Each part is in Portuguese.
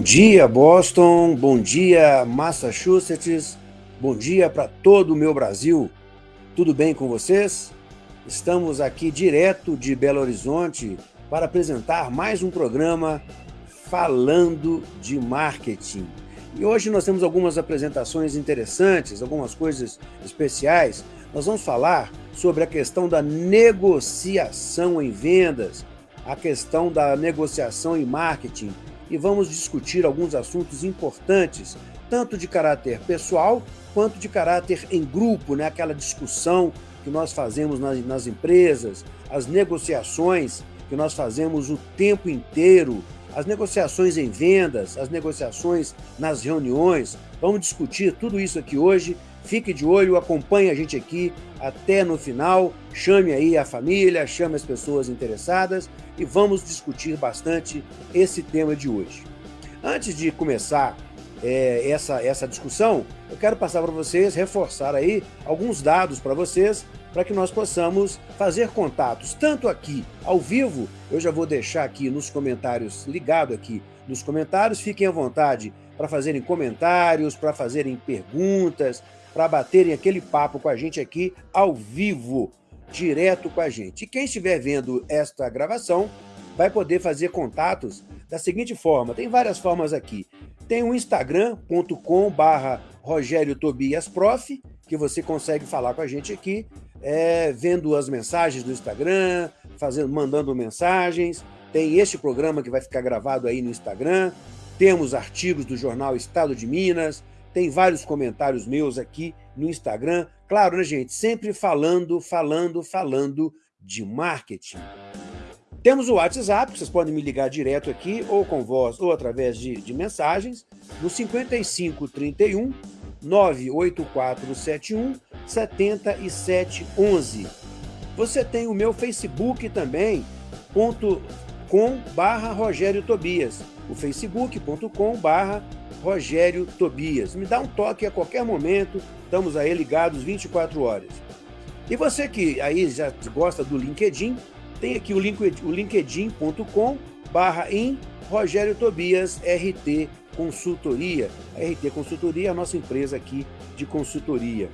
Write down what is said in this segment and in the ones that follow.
Bom dia, Boston. Bom dia, Massachusetts. Bom dia para todo o meu Brasil. Tudo bem com vocês? Estamos aqui direto de Belo Horizonte para apresentar mais um programa falando de marketing. E hoje nós temos algumas apresentações interessantes, algumas coisas especiais. Nós vamos falar sobre a questão da negociação em vendas, a questão da negociação em marketing, e vamos discutir alguns assuntos importantes, tanto de caráter pessoal quanto de caráter em grupo, né? aquela discussão que nós fazemos nas, nas empresas, as negociações que nós fazemos o tempo inteiro, as negociações em vendas, as negociações nas reuniões. Vamos discutir tudo isso aqui hoje. Fique de olho, acompanhe a gente aqui até no final. Chame aí a família, chame as pessoas interessadas e vamos discutir bastante esse tema de hoje. Antes de começar é, essa, essa discussão, eu quero passar para vocês, reforçar aí alguns dados para vocês, para que nós possamos fazer contatos, tanto aqui ao vivo, eu já vou deixar aqui nos comentários, ligado aqui nos comentários, fiquem à vontade para fazerem comentários, para fazerem perguntas, para baterem aquele papo com a gente aqui ao vivo direto com a gente. E quem estiver vendo esta gravação vai poder fazer contatos da seguinte forma, tem várias formas aqui. Tem o instagram.com barra Rogério Tobias Prof, que você consegue falar com a gente aqui, é, vendo as mensagens do Instagram, fazendo, mandando mensagens. Tem este programa que vai ficar gravado aí no Instagram. Temos artigos do jornal Estado de Minas. Tem vários comentários meus aqui no Instagram. Claro, né, gente? Sempre falando, falando, falando de marketing. Temos o WhatsApp, vocês podem me ligar direto aqui, ou com voz, ou através de, de mensagens, no 5531 98471 7711. Você tem o meu Facebook também, ponto com barra Rogério Tobias, o facebook.com barra Rogério Tobias. Me dá um toque a qualquer momento, estamos aí ligados 24 horas. E você que aí já gosta do LinkedIn, tem aqui o, linkedin.com barra em Rogério Tobias RT Consultoria. A RT Consultoria é a nossa empresa aqui de consultoria.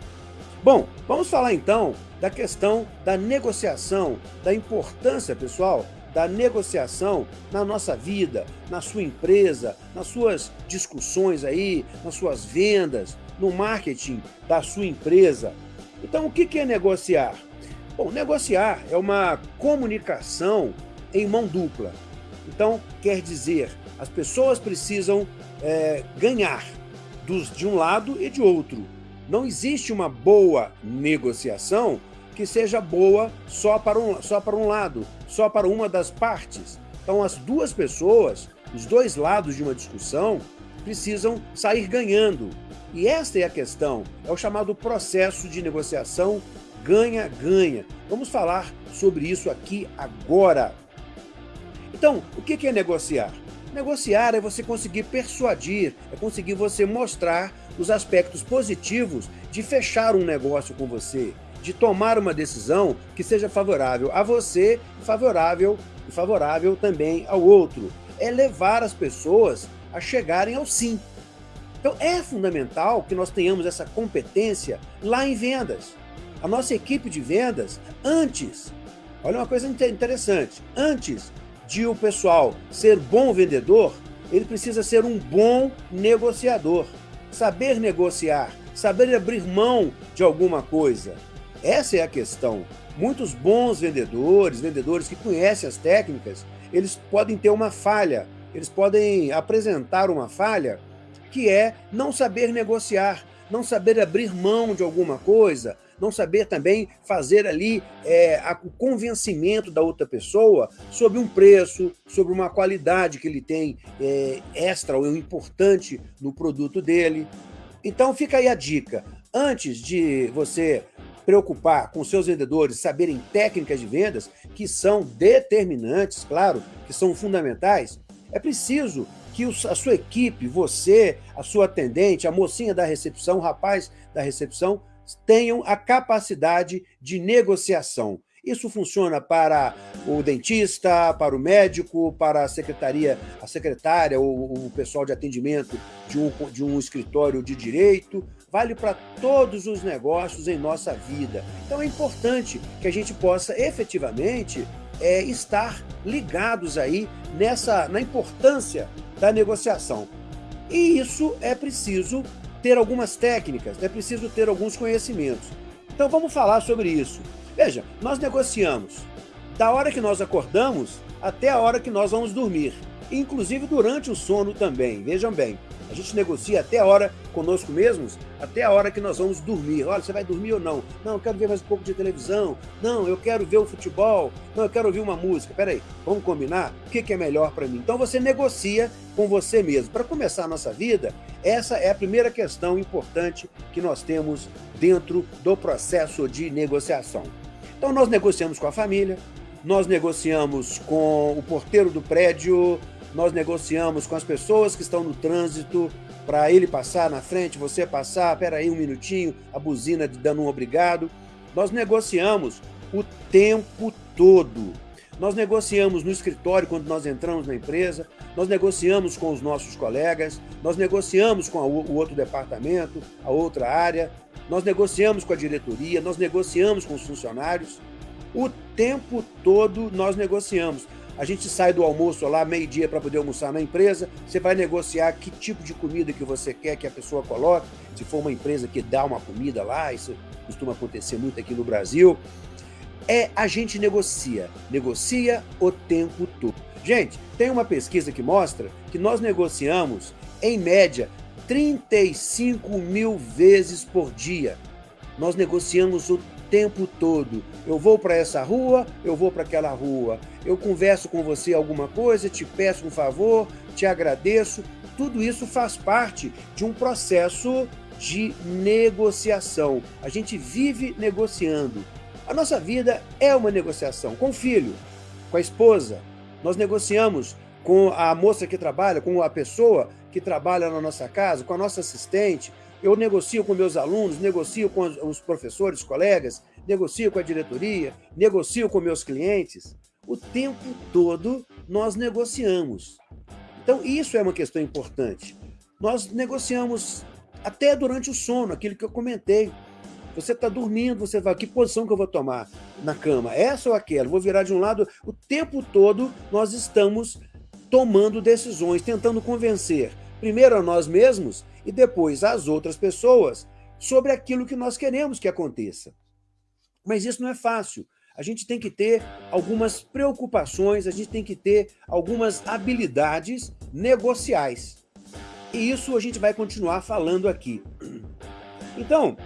Bom, vamos falar então da questão da negociação, da importância, pessoal, da negociação na nossa vida, na sua empresa, nas suas discussões aí, nas suas vendas, no marketing da sua empresa. Então, o que é negociar? Bom, negociar é uma comunicação em mão dupla. Então, quer dizer, as pessoas precisam é, ganhar dos, de um lado e de outro. Não existe uma boa negociação que seja boa só para, um, só para um lado, só para uma das partes. Então, as duas pessoas, os dois lados de uma discussão, precisam sair ganhando. E esta é a questão, é o chamado processo de negociação ganha-ganha. Vamos falar sobre isso aqui agora. Então, o que é negociar? Negociar é você conseguir persuadir, é conseguir você mostrar os aspectos positivos de fechar um negócio com você, de tomar uma decisão que seja favorável a você e favorável, e favorável também ao outro. É levar as pessoas a chegarem ao sim. Então é fundamental que nós tenhamos essa competência lá em vendas. A nossa equipe de vendas, antes, olha uma coisa interessante, antes de o pessoal ser bom vendedor, ele precisa ser um bom negociador. Saber negociar, saber abrir mão de alguma coisa. Essa é a questão. Muitos bons vendedores, vendedores que conhecem as técnicas, eles podem ter uma falha, eles podem apresentar uma falha que é não saber negociar, não saber abrir mão de alguma coisa, não saber também fazer ali é, a, o convencimento da outra pessoa sobre um preço, sobre uma qualidade que ele tem é, extra ou importante no produto dele. Então fica aí a dica. Antes de você preocupar com seus vendedores saberem técnicas de vendas que são determinantes, claro, que são fundamentais, é preciso que a sua equipe, você, a sua atendente, a mocinha da recepção, o rapaz da recepção, tenham a capacidade de negociação. Isso funciona para o dentista, para o médico, para a secretaria, a secretária ou o pessoal de atendimento de um, de um escritório de direito, vale para todos os negócios em nossa vida. Então é importante que a gente possa efetivamente é, estar ligados aí nessa, na importância da negociação. E isso é preciso ter algumas técnicas, é preciso ter alguns conhecimentos. Então vamos falar sobre isso. Veja, nós negociamos da hora que nós acordamos até a hora que nós vamos dormir, inclusive durante o sono também. Vejam bem, a gente negocia até a hora conosco mesmos, até a hora que nós vamos dormir. Olha, você vai dormir ou não? Não, eu quero ver mais um pouco de televisão. Não, eu quero ver o futebol. Não, eu quero ouvir uma música. Peraí, vamos combinar? O que é melhor para mim? Então você negocia com você mesmo. Para começar a nossa vida, essa é a primeira questão importante que nós temos dentro do processo de negociação. Então nós negociamos com a família, nós negociamos com o porteiro do prédio, nós negociamos com as pessoas que estão no trânsito para ele passar na frente, você passar, peraí um minutinho, a buzina dando um obrigado. Nós negociamos o tempo todo. Nós negociamos no escritório quando nós entramos na empresa, nós negociamos com os nossos colegas, nós negociamos com o outro departamento, a outra área, nós negociamos com a diretoria, nós negociamos com os funcionários. O tempo todo nós negociamos. A gente sai do almoço lá meio-dia para poder almoçar na empresa, você vai negociar que tipo de comida que você quer que a pessoa coloque, se for uma empresa que dá uma comida lá, isso costuma acontecer muito aqui no Brasil. É a gente negocia, negocia o tempo todo. Gente, tem uma pesquisa que mostra que nós negociamos, em média, 35 mil vezes por dia. Nós negociamos o tempo todo. Eu vou para essa rua, eu vou para aquela rua. Eu converso com você alguma coisa, te peço um favor, te agradeço. Tudo isso faz parte de um processo de negociação. A gente vive negociando. A nossa vida é uma negociação com o filho, com a esposa. Nós negociamos com a moça que trabalha, com a pessoa que trabalha na nossa casa, com a nossa assistente, eu negocio com meus alunos, negocio com os professores, colegas, negocio com a diretoria, negocio com meus clientes. O tempo todo nós negociamos. Então, isso é uma questão importante. Nós negociamos até durante o sono, aquilo que eu comentei. Você está dormindo, você vai, que posição que eu vou tomar na cama? Essa ou aquela? Vou virar de um lado. O tempo todo nós estamos tomando decisões, tentando convencer primeiro a nós mesmos e depois às outras pessoas sobre aquilo que nós queremos que aconteça. Mas isso não é fácil. A gente tem que ter algumas preocupações, a gente tem que ter algumas habilidades negociais. E isso a gente vai continuar falando aqui. Então,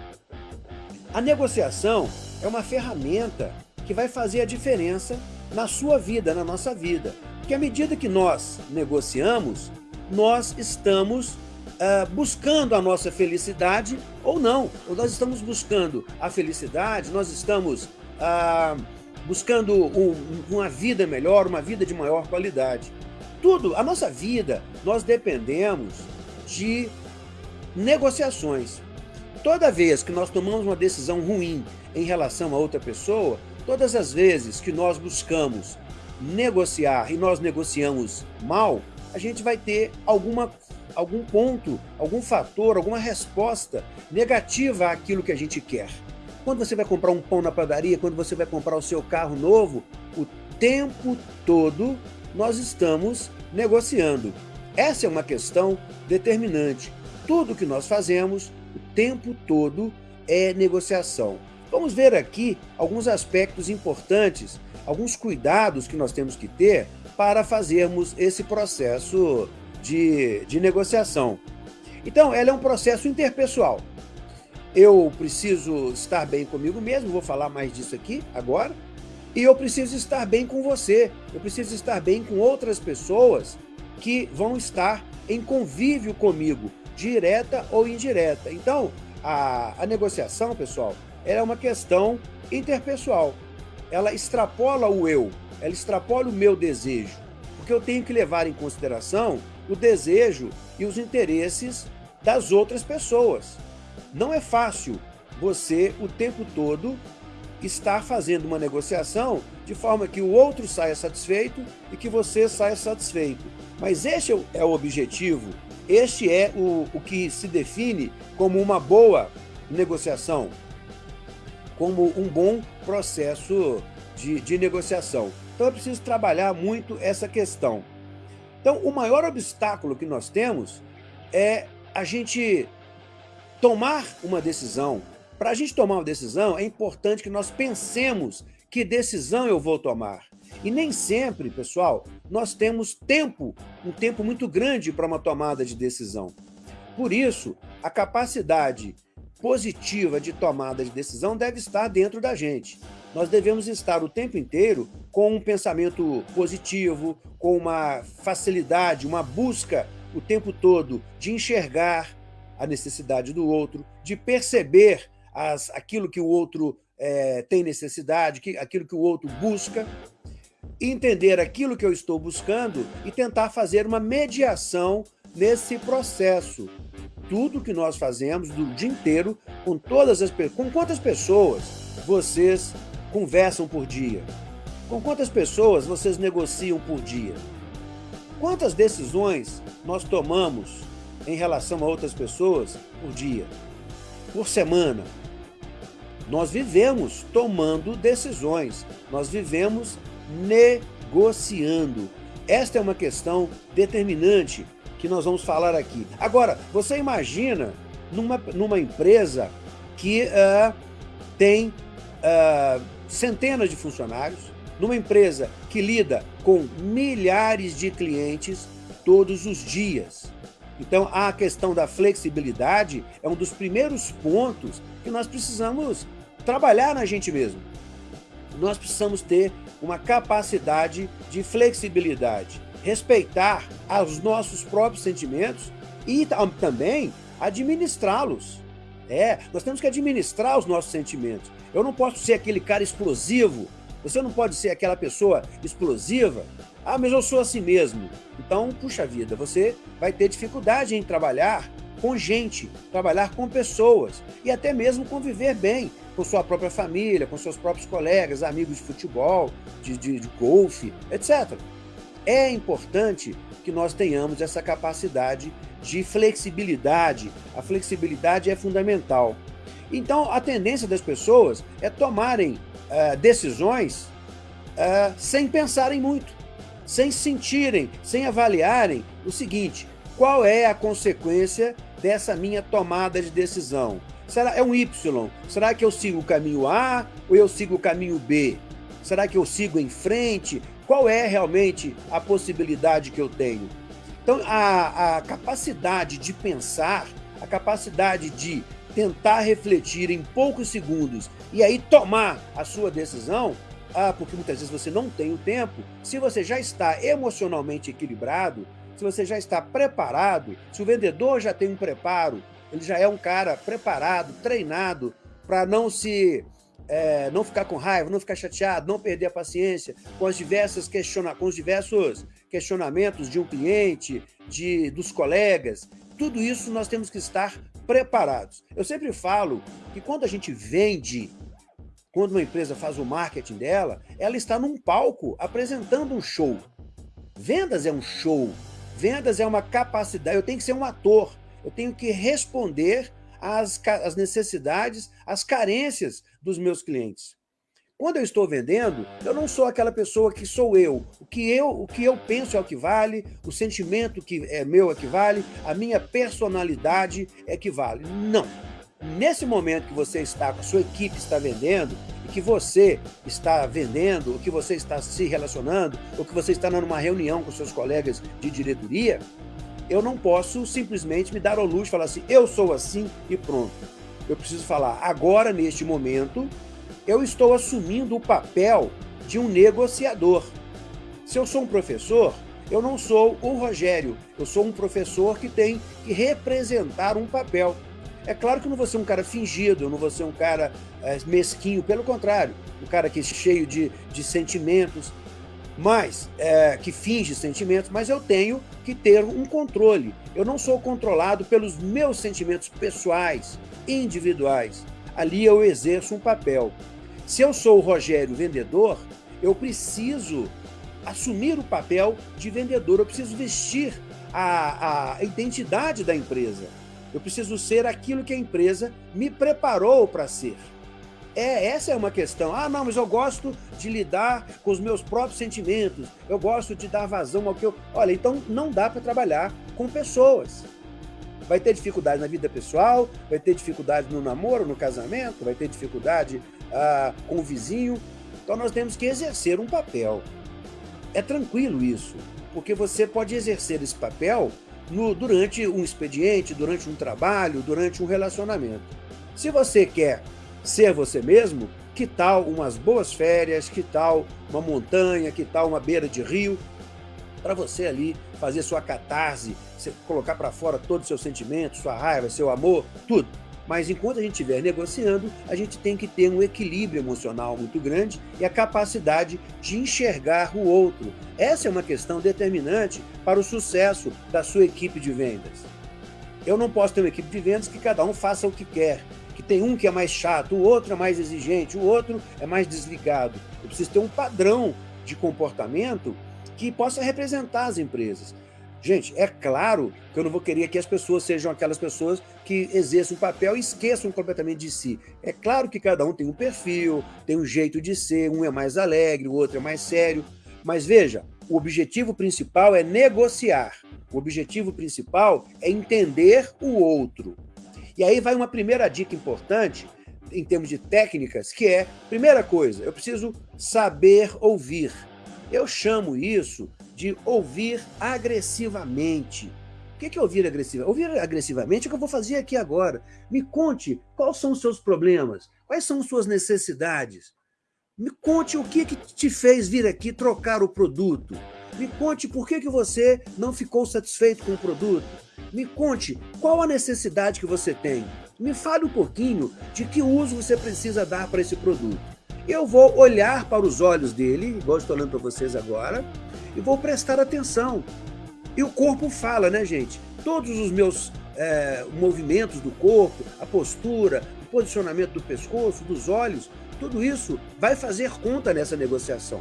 a negociação é uma ferramenta que vai fazer a diferença na sua vida, na nossa vida. Porque à medida que nós negociamos, nós estamos uh, buscando a nossa felicidade ou não. Ou nós estamos buscando a felicidade, nós estamos uh, buscando um, uma vida melhor, uma vida de maior qualidade. Tudo, a nossa vida, nós dependemos de negociações. Toda vez que nós tomamos uma decisão ruim em relação a outra pessoa, todas as vezes que nós buscamos negociar e nós negociamos mal, a gente vai ter alguma, algum ponto, algum fator, alguma resposta negativa àquilo que a gente quer. Quando você vai comprar um pão na padaria, quando você vai comprar o seu carro novo, o tempo todo nós estamos negociando. Essa é uma questão determinante. Tudo que nós fazemos, o tempo todo, é negociação. Vamos ver aqui alguns aspectos importantes, alguns cuidados que nós temos que ter para fazermos esse processo de, de negociação. Então, ela é um processo interpessoal. Eu preciso estar bem comigo mesmo, vou falar mais disso aqui agora, e eu preciso estar bem com você, eu preciso estar bem com outras pessoas que vão estar em convívio comigo, direta ou indireta. Então, a, a negociação, pessoal, é uma questão interpessoal. Ela extrapola o eu, ela extrapola o meu desejo, porque eu tenho que levar em consideração o desejo e os interesses das outras pessoas. Não é fácil você, o tempo todo, estar fazendo uma negociação de forma que o outro saia satisfeito e que você saia satisfeito. Mas este é o objetivo, este é o, o que se define como uma boa negociação, como um bom processo de, de negociação. Então é preciso trabalhar muito essa questão. Então, o maior obstáculo que nós temos é a gente tomar uma decisão. Para a gente tomar uma decisão, é importante que nós pensemos que decisão eu vou tomar. E nem sempre, pessoal, nós temos tempo, um tempo muito grande para uma tomada de decisão. Por isso, a capacidade positiva de tomada de decisão deve estar dentro da gente. Nós devemos estar o tempo inteiro com um pensamento positivo, com uma facilidade, uma busca o tempo todo de enxergar a necessidade do outro, de perceber as, aquilo que o outro é, tem necessidade, que, aquilo que o outro busca, entender aquilo que eu estou buscando e tentar fazer uma mediação nesse processo. Tudo que nós fazemos do dia inteiro, com todas as com quantas pessoas vocês conversam por dia? Com quantas pessoas vocês negociam por dia? Quantas decisões nós tomamos em relação a outras pessoas por dia? Por semana? Nós vivemos tomando decisões, nós vivemos negociando. Esta é uma questão determinante que nós vamos falar aqui. Agora, você imagina numa, numa empresa que uh, tem uh, centenas de funcionários, numa empresa que lida com milhares de clientes todos os dias. Então, a questão da flexibilidade é um dos primeiros pontos que nós precisamos trabalhar na gente mesmo. Nós precisamos ter uma capacidade de flexibilidade, respeitar os nossos próprios sentimentos e também administrá-los. É, nós temos que administrar os nossos sentimentos. Eu não posso ser aquele cara explosivo você não pode ser aquela pessoa explosiva. Ah, mas eu sou assim mesmo. Então, puxa vida, você vai ter dificuldade em trabalhar com gente, trabalhar com pessoas e até mesmo conviver bem com sua própria família, com seus próprios colegas, amigos de futebol, de, de, de golfe, etc. É importante que nós tenhamos essa capacidade de flexibilidade. A flexibilidade é fundamental. Então, a tendência das pessoas é tomarem uh, decisões uh, sem pensarem muito, sem sentirem, sem avaliarem o seguinte, qual é a consequência dessa minha tomada de decisão? Será é um Y? Será que eu sigo o caminho A ou eu sigo o caminho B? Será que eu sigo em frente? Qual é realmente a possibilidade que eu tenho? Então, a, a capacidade de pensar, a capacidade de tentar refletir em poucos segundos e aí tomar a sua decisão, ah, porque muitas vezes você não tem o tempo, se você já está emocionalmente equilibrado, se você já está preparado, se o vendedor já tem um preparo, ele já é um cara preparado, treinado para não se é, não ficar com raiva, não ficar chateado, não perder a paciência com, as diversas questiona com os diversos questionamentos de um cliente, de, dos colegas. Tudo isso nós temos que estar preparados. Eu sempre falo que quando a gente vende, quando uma empresa faz o marketing dela, ela está num palco apresentando um show. Vendas é um show. Vendas é uma capacidade. Eu tenho que ser um ator. Eu tenho que responder às, às necessidades, às carências dos meus clientes. Quando eu estou vendendo, eu não sou aquela pessoa que sou eu. O que eu, o que eu penso é o que vale, o sentimento que é meu é que vale, a minha personalidade é que vale. Não. Nesse momento que você está, a sua equipe está vendendo, e que você está vendendo, ou que você está se relacionando, ou que você está numa reunião com seus colegas de diretoria, eu não posso simplesmente me dar ao luxo falar assim, eu sou assim e pronto. Eu preciso falar agora, neste momento, eu estou assumindo o papel de um negociador. Se eu sou um professor, eu não sou o Rogério, eu sou um professor que tem que representar um papel. É claro que eu não vou ser um cara fingido, eu não vou ser um cara é, mesquinho, pelo contrário, um cara que é cheio de, de sentimentos, mas é, que finge sentimentos, mas eu tenho que ter um controle. Eu não sou controlado pelos meus sentimentos pessoais, individuais. Ali eu exerço um papel. Se eu sou o Rogério vendedor, eu preciso assumir o papel de vendedor, eu preciso vestir a, a identidade da empresa. Eu preciso ser aquilo que a empresa me preparou para ser. É, essa é uma questão. Ah, não, mas eu gosto de lidar com os meus próprios sentimentos. Eu gosto de dar vazão ao que eu... Olha, então não dá para trabalhar com pessoas. Vai ter dificuldade na vida pessoal, vai ter dificuldade no namoro, no casamento, vai ter dificuldade ah, com o vizinho. Então nós temos que exercer um papel. É tranquilo isso, porque você pode exercer esse papel no, durante um expediente, durante um trabalho, durante um relacionamento. Se você quer ser você mesmo, que tal umas boas férias, que tal uma montanha, que tal uma beira de rio, para você ali fazer sua catarse, colocar para fora todos os seus sentimentos, sua raiva, seu amor, tudo. Mas enquanto a gente estiver negociando, a gente tem que ter um equilíbrio emocional muito grande e a capacidade de enxergar o outro. Essa é uma questão determinante para o sucesso da sua equipe de vendas. Eu não posso ter uma equipe de vendas que cada um faça o que quer, que tem um que é mais chato, o outro é mais exigente, o outro é mais desligado. Eu preciso ter um padrão de comportamento que possa representar as empresas. Gente, é claro que eu não vou querer que as pessoas sejam aquelas pessoas que exerçam um papel e esqueçam completamente de si. É claro que cada um tem um perfil, tem um jeito de ser, um é mais alegre, o outro é mais sério. Mas veja, o objetivo principal é negociar. O objetivo principal é entender o outro. E aí vai uma primeira dica importante em termos de técnicas, que é, primeira coisa, eu preciso saber ouvir. Eu chamo isso de ouvir agressivamente. O que é ouvir agressivamente? Ouvir agressivamente é o que eu vou fazer aqui agora. Me conte quais são os seus problemas, quais são suas necessidades. Me conte o que, que te fez vir aqui trocar o produto. Me conte por que, que você não ficou satisfeito com o produto. Me conte qual a necessidade que você tem. Me fale um pouquinho de que uso você precisa dar para esse produto. Eu vou olhar para os olhos dele, igual estou olhando para vocês agora, e vou prestar atenção. E o corpo fala, né, gente? Todos os meus é, movimentos do corpo, a postura, o posicionamento do pescoço, dos olhos, tudo isso vai fazer conta nessa negociação.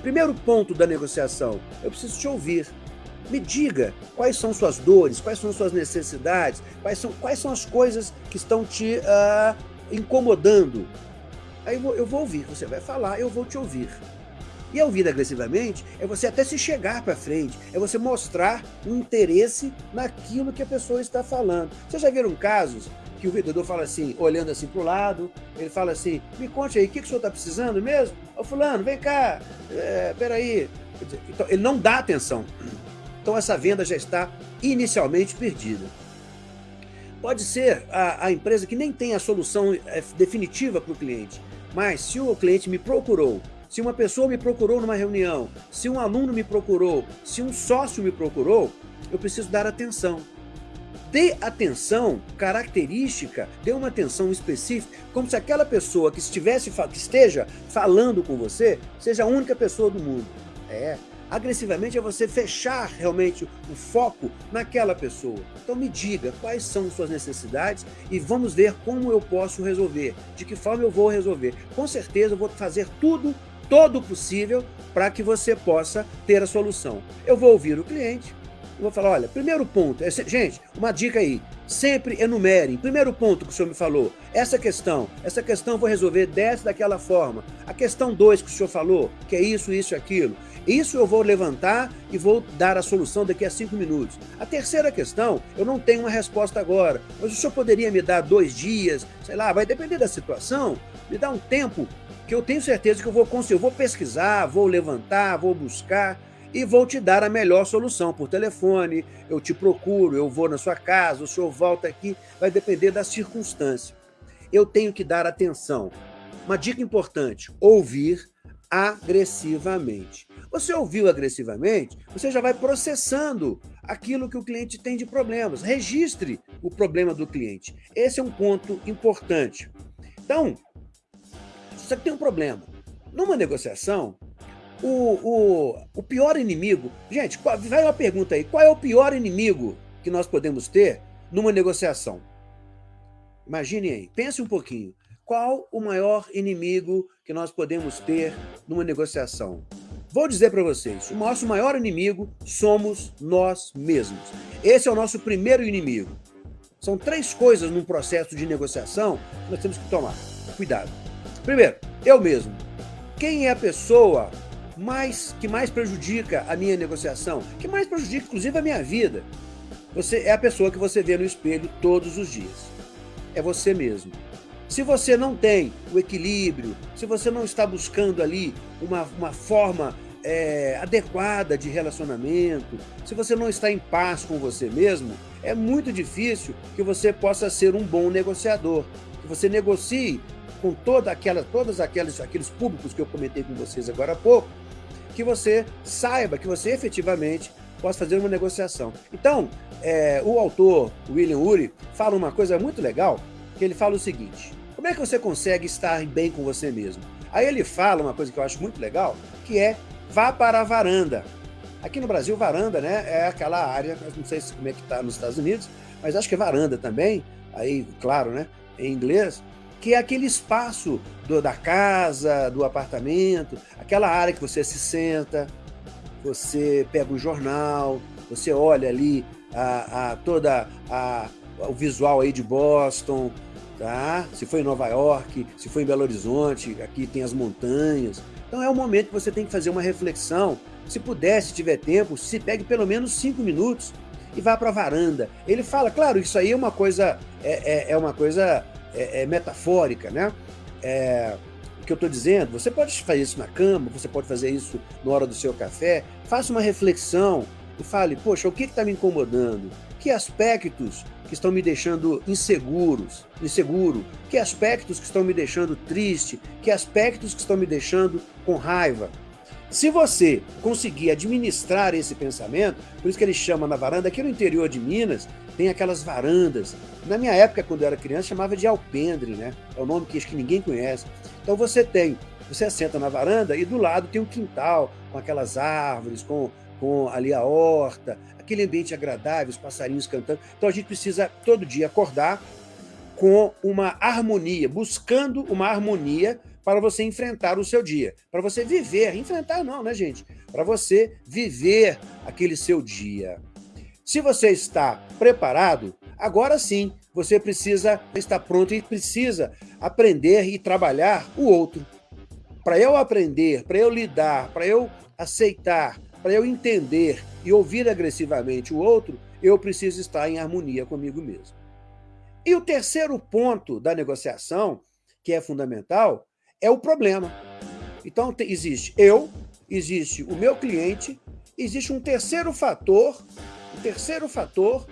Primeiro ponto da negociação, eu preciso te ouvir. Me diga quais são suas dores, quais são suas necessidades, quais são, quais são as coisas que estão te uh, incomodando. Aí eu vou, eu vou ouvir, você vai falar, eu vou te ouvir. E ouvir agressivamente é você até se chegar para frente, é você mostrar um interesse naquilo que a pessoa está falando. Vocês já viram casos que o vendedor fala assim, olhando assim para o lado, ele fala assim, me conte aí, o que, que o senhor está precisando mesmo? Ô fulano, vem cá, é, peraí. Então, ele não dá atenção. Então essa venda já está inicialmente perdida. Pode ser a, a empresa que nem tem a solução é, definitiva para o cliente, mas se o cliente me procurou se uma pessoa me procurou numa reunião, se um aluno me procurou, se um sócio me procurou, eu preciso dar atenção. Dê atenção característica, dê uma atenção específica, como se aquela pessoa que, estivesse, que esteja falando com você seja a única pessoa do mundo. É, agressivamente é você fechar realmente o foco naquela pessoa. Então me diga quais são suas necessidades e vamos ver como eu posso resolver, de que forma eu vou resolver. Com certeza eu vou fazer tudo todo possível para que você possa ter a solução. Eu vou ouvir o cliente, vou falar, olha, primeiro ponto, é, gente, uma dica aí, sempre enumere, primeiro ponto que o senhor me falou, essa questão, essa questão eu vou resolver dessa, daquela forma. A questão dois que o senhor falou, que é isso, isso e aquilo, isso eu vou levantar e vou dar a solução daqui a cinco minutos. A terceira questão, eu não tenho uma resposta agora, mas o senhor poderia me dar dois dias, sei lá, vai depender da situação, me dá um tempo que eu tenho certeza que eu vou conseguir. Eu vou pesquisar, vou levantar, vou buscar e vou te dar a melhor solução por telefone. Eu te procuro, eu vou na sua casa, o senhor volta aqui, vai depender da circunstância. Eu tenho que dar atenção. Uma dica importante: ouvir agressivamente. Você ouviu agressivamente, você já vai processando aquilo que o cliente tem de problemas. Registre o problema do cliente. Esse é um ponto importante. Então, que tem um problema. Numa negociação, o, o, o pior inimigo... Gente, vai uma pergunta aí. Qual é o pior inimigo que nós podemos ter numa negociação? Imagine aí. Pense um pouquinho. qual o maior inimigo que nós podemos ter numa negociação? Vou dizer para vocês, o nosso maior inimigo somos nós mesmos. Esse é o nosso primeiro inimigo. São três coisas num processo de negociação que nós temos que tomar. Cuidado. Primeiro, eu mesmo. Quem é a pessoa mais que mais prejudica a minha negociação? Que mais prejudica, inclusive, a minha vida? Você é a pessoa que você vê no espelho todos os dias. É você mesmo. Se você não tem o equilíbrio, se você não está buscando ali uma, uma forma é, adequada de relacionamento, se você não está em paz com você mesmo, é muito difícil que você possa ser um bom negociador. Que você negocie com toda aquela, todos aqueles, aqueles públicos que eu comentei com vocês agora há pouco, que você saiba que você efetivamente possa fazer uma negociação. Então, é, o autor, William Ury, fala uma coisa muito legal, que ele fala o seguinte, como é que você consegue estar bem com você mesmo? Aí ele fala uma coisa que eu acho muito legal, que é vá para a varanda. Aqui no Brasil, varanda né, é aquela área, não sei como é que está nos Estados Unidos, mas acho que é varanda também, aí, claro, né, em inglês, que é aquele espaço do, da casa, do apartamento, aquela área que você se senta, você pega o jornal, você olha ali a, a toda a, o visual aí de Boston, tá? Se foi em Nova York, se foi em Belo Horizonte, aqui tem as montanhas. Então é o momento que você tem que fazer uma reflexão. Se puder, se tiver tempo, se pegue pelo menos cinco minutos e vá para a varanda. Ele fala, claro, isso aí é uma coisa, é, é, é uma coisa é, é metafórica, né? É, o que eu estou dizendo, você pode fazer isso na cama, você pode fazer isso na hora do seu café, faça uma reflexão e fale, poxa, o que está me incomodando? Que aspectos que estão me deixando inseguros, inseguro? Que aspectos que estão me deixando triste? Que aspectos que estão me deixando com raiva? Se você conseguir administrar esse pensamento, por isso que ele chama na varanda, aqui no interior de Minas, tem aquelas varandas. Na minha época, quando eu era criança, chamava de alpendre, né? É o nome que acho que ninguém conhece. Então você tem, você senta na varanda e do lado tem um quintal, com aquelas árvores, com, com ali a horta, aquele ambiente agradável, os passarinhos cantando. Então a gente precisa todo dia acordar com uma harmonia, buscando uma harmonia para você enfrentar o seu dia, para você viver, enfrentar não, né, gente? Para você viver aquele seu dia. Se você está preparado, agora sim, você precisa estar pronto e precisa aprender e trabalhar o outro. Para eu aprender, para eu lidar, para eu aceitar, para eu entender e ouvir agressivamente o outro, eu preciso estar em harmonia comigo mesmo. E o terceiro ponto da negociação, que é fundamental, é o problema. Então, existe eu, existe o meu cliente, existe um terceiro fator, terceiro fator,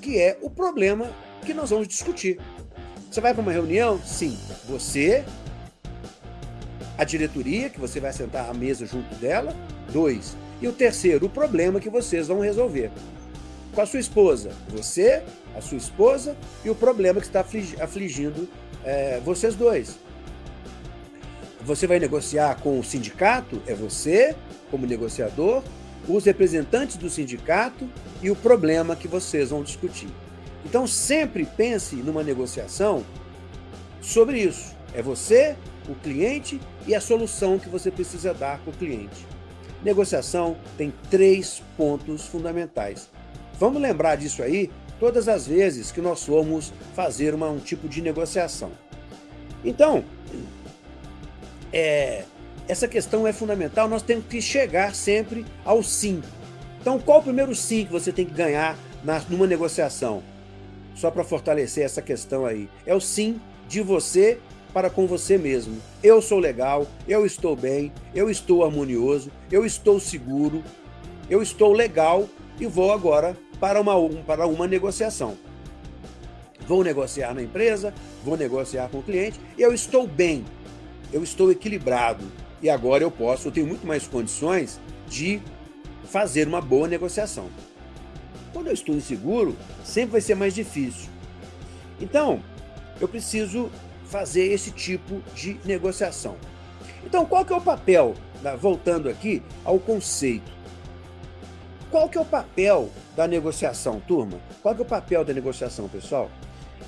que é o problema que nós vamos discutir. Você vai para uma reunião? Sim. Você, a diretoria, que você vai sentar à mesa junto dela. Dois. E o terceiro, o problema que vocês vão resolver. Com a sua esposa, você, a sua esposa e o problema que está afligindo é, vocês dois. Você vai negociar com o sindicato, é você, como negociador, os representantes do sindicato e o problema que vocês vão discutir. Então sempre pense numa negociação sobre isso. É você, o cliente e a solução que você precisa dar para o cliente. Negociação tem três pontos fundamentais. Vamos lembrar disso aí todas as vezes que nós formos fazer uma, um tipo de negociação. Então, é, essa questão é fundamental, nós temos que chegar sempre ao sim. Então, qual o primeiro sim que você tem que ganhar na, numa negociação? Só para fortalecer essa questão aí. É o sim de você para com você mesmo. Eu sou legal, eu estou bem, eu estou harmonioso, eu estou seguro, eu estou legal e vou agora para uma, para uma negociação. Vou negociar na empresa, vou negociar com o cliente, eu estou bem, eu estou equilibrado e agora eu posso, eu tenho muito mais condições de fazer uma boa negociação. Quando eu estou inseguro, sempre vai ser mais difícil. Então, eu preciso fazer esse tipo de negociação. Então, qual que é o papel, voltando aqui ao conceito, qual que é o papel da negociação, turma? Qual que é o papel da negociação, pessoal?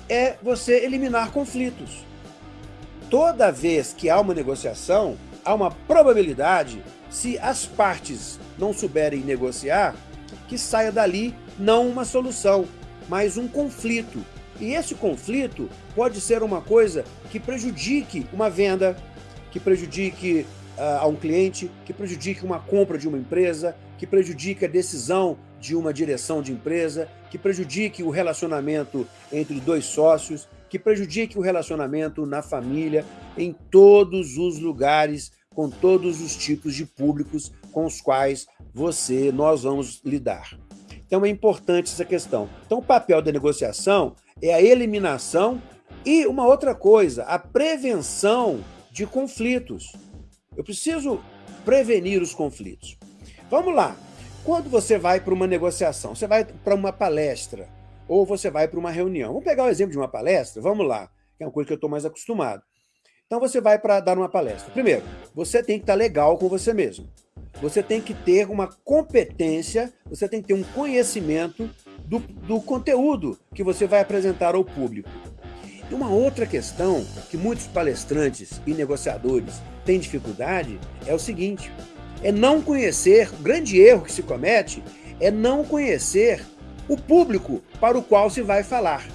É você eliminar conflitos. toda vez que há uma negociação, há uma probabilidade, se as partes não souberem negociar, que saia dali não uma solução, mas um conflito. E esse conflito pode ser uma coisa que prejudique uma venda, que prejudique uh, a um cliente, que prejudique uma compra de uma empresa, que prejudique a decisão de uma direção de empresa, que prejudique o relacionamento entre dois sócios, que prejudique o relacionamento na família, em todos os lugares, com todos os tipos de públicos com os quais você, nós vamos lidar. Então é importante essa questão. Então o papel da negociação é a eliminação e uma outra coisa, a prevenção de conflitos. Eu preciso prevenir os conflitos. Vamos lá. Quando você vai para uma negociação, você vai para uma palestra, ou você vai para uma reunião. Vamos pegar o exemplo de uma palestra? Vamos lá, que é uma coisa que eu estou mais acostumado. Então você vai para dar uma palestra. Primeiro, você tem que estar tá legal com você mesmo. Você tem que ter uma competência, você tem que ter um conhecimento do, do conteúdo que você vai apresentar ao público. E uma outra questão que muitos palestrantes e negociadores têm dificuldade é o seguinte, é não conhecer, o grande erro que se comete é não conhecer o público para o qual se vai falar.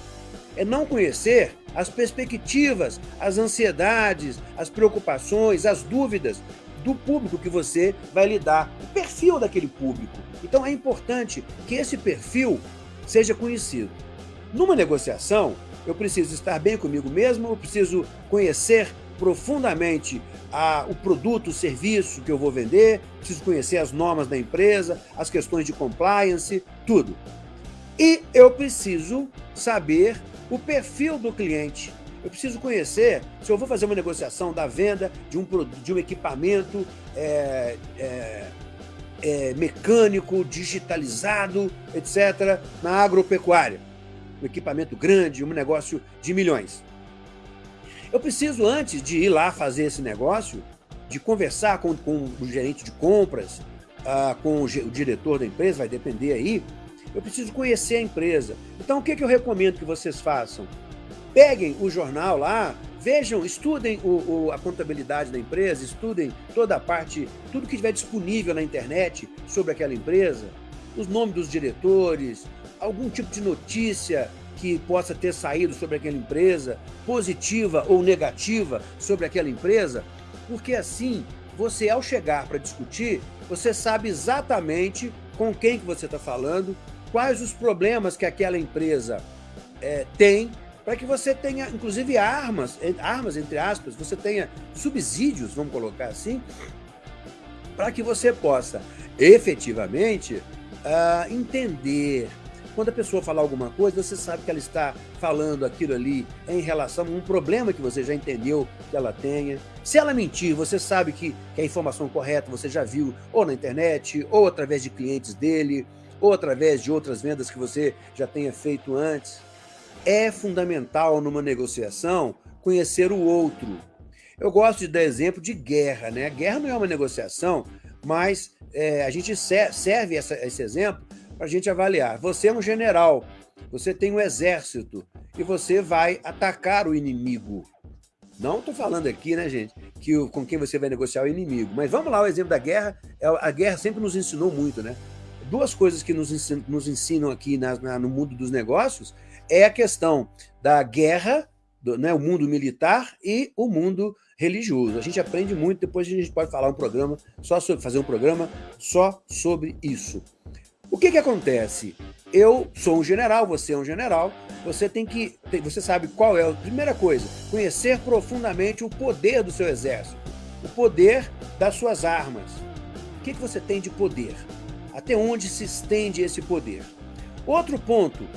É não conhecer as perspectivas, as ansiedades, as preocupações, as dúvidas do público que você vai lidar, o perfil daquele público. Então é importante que esse perfil seja conhecido. Numa negociação, eu preciso estar bem comigo mesmo, eu preciso conhecer profundamente a, o produto, o serviço que eu vou vender, preciso conhecer as normas da empresa, as questões de compliance, tudo. E eu preciso saber o perfil do cliente. Eu preciso conhecer se eu vou fazer uma negociação da venda de um, de um equipamento é, é, é, mecânico, digitalizado, etc., na agropecuária. Um equipamento grande, um negócio de milhões. Eu preciso, antes de ir lá fazer esse negócio, de conversar com, com o gerente de compras, uh, com o, o, diretor da empresa, vai depender aí, eu preciso conhecer a empresa. Então, o que, que eu recomendo que vocês façam? Peguem o jornal lá, vejam, estudem o, o, a contabilidade da empresa, estudem toda a parte, tudo que estiver disponível na internet sobre aquela empresa, os nomes dos diretores, algum tipo de notícia que possa ter saído sobre aquela empresa, positiva ou negativa sobre aquela empresa, porque assim, você ao chegar para discutir, você sabe exatamente com quem que você está falando, quais os problemas que aquela empresa é, tem, para que você tenha, inclusive, armas, armas entre aspas, você tenha subsídios, vamos colocar assim, para que você possa efetivamente uh, entender, quando a pessoa falar alguma coisa, você sabe que ela está falando aquilo ali em relação a um problema que você já entendeu que ela tenha. Se ela mentir, você sabe que, que a informação correta você já viu ou na internet, ou através de clientes dele, ou através de outras vendas que você já tenha feito antes. É fundamental numa negociação conhecer o outro. Eu gosto de dar exemplo de guerra, né? Guerra não é uma negociação, mas é, a gente serve essa, esse exemplo para a gente avaliar. Você é um general, você tem um exército e você vai atacar o inimigo. Não estou falando aqui, né, gente, que o, com quem você vai negociar o inimigo. Mas vamos lá, o exemplo da guerra. É, a guerra sempre nos ensinou muito, né? Duas coisas que nos ensinam, nos ensinam aqui na, na, no mundo dos negócios é a questão da guerra, do, né, o mundo militar e o mundo religioso. A gente aprende muito, depois a gente pode falar um programa só sobre fazer um programa só sobre isso. O que que acontece? Eu sou um general, você é um general, você tem que, você sabe qual é a primeira coisa, conhecer profundamente o poder do seu exército, o poder das suas armas. O que que você tem de poder? Até onde se estende esse poder? Outro ponto,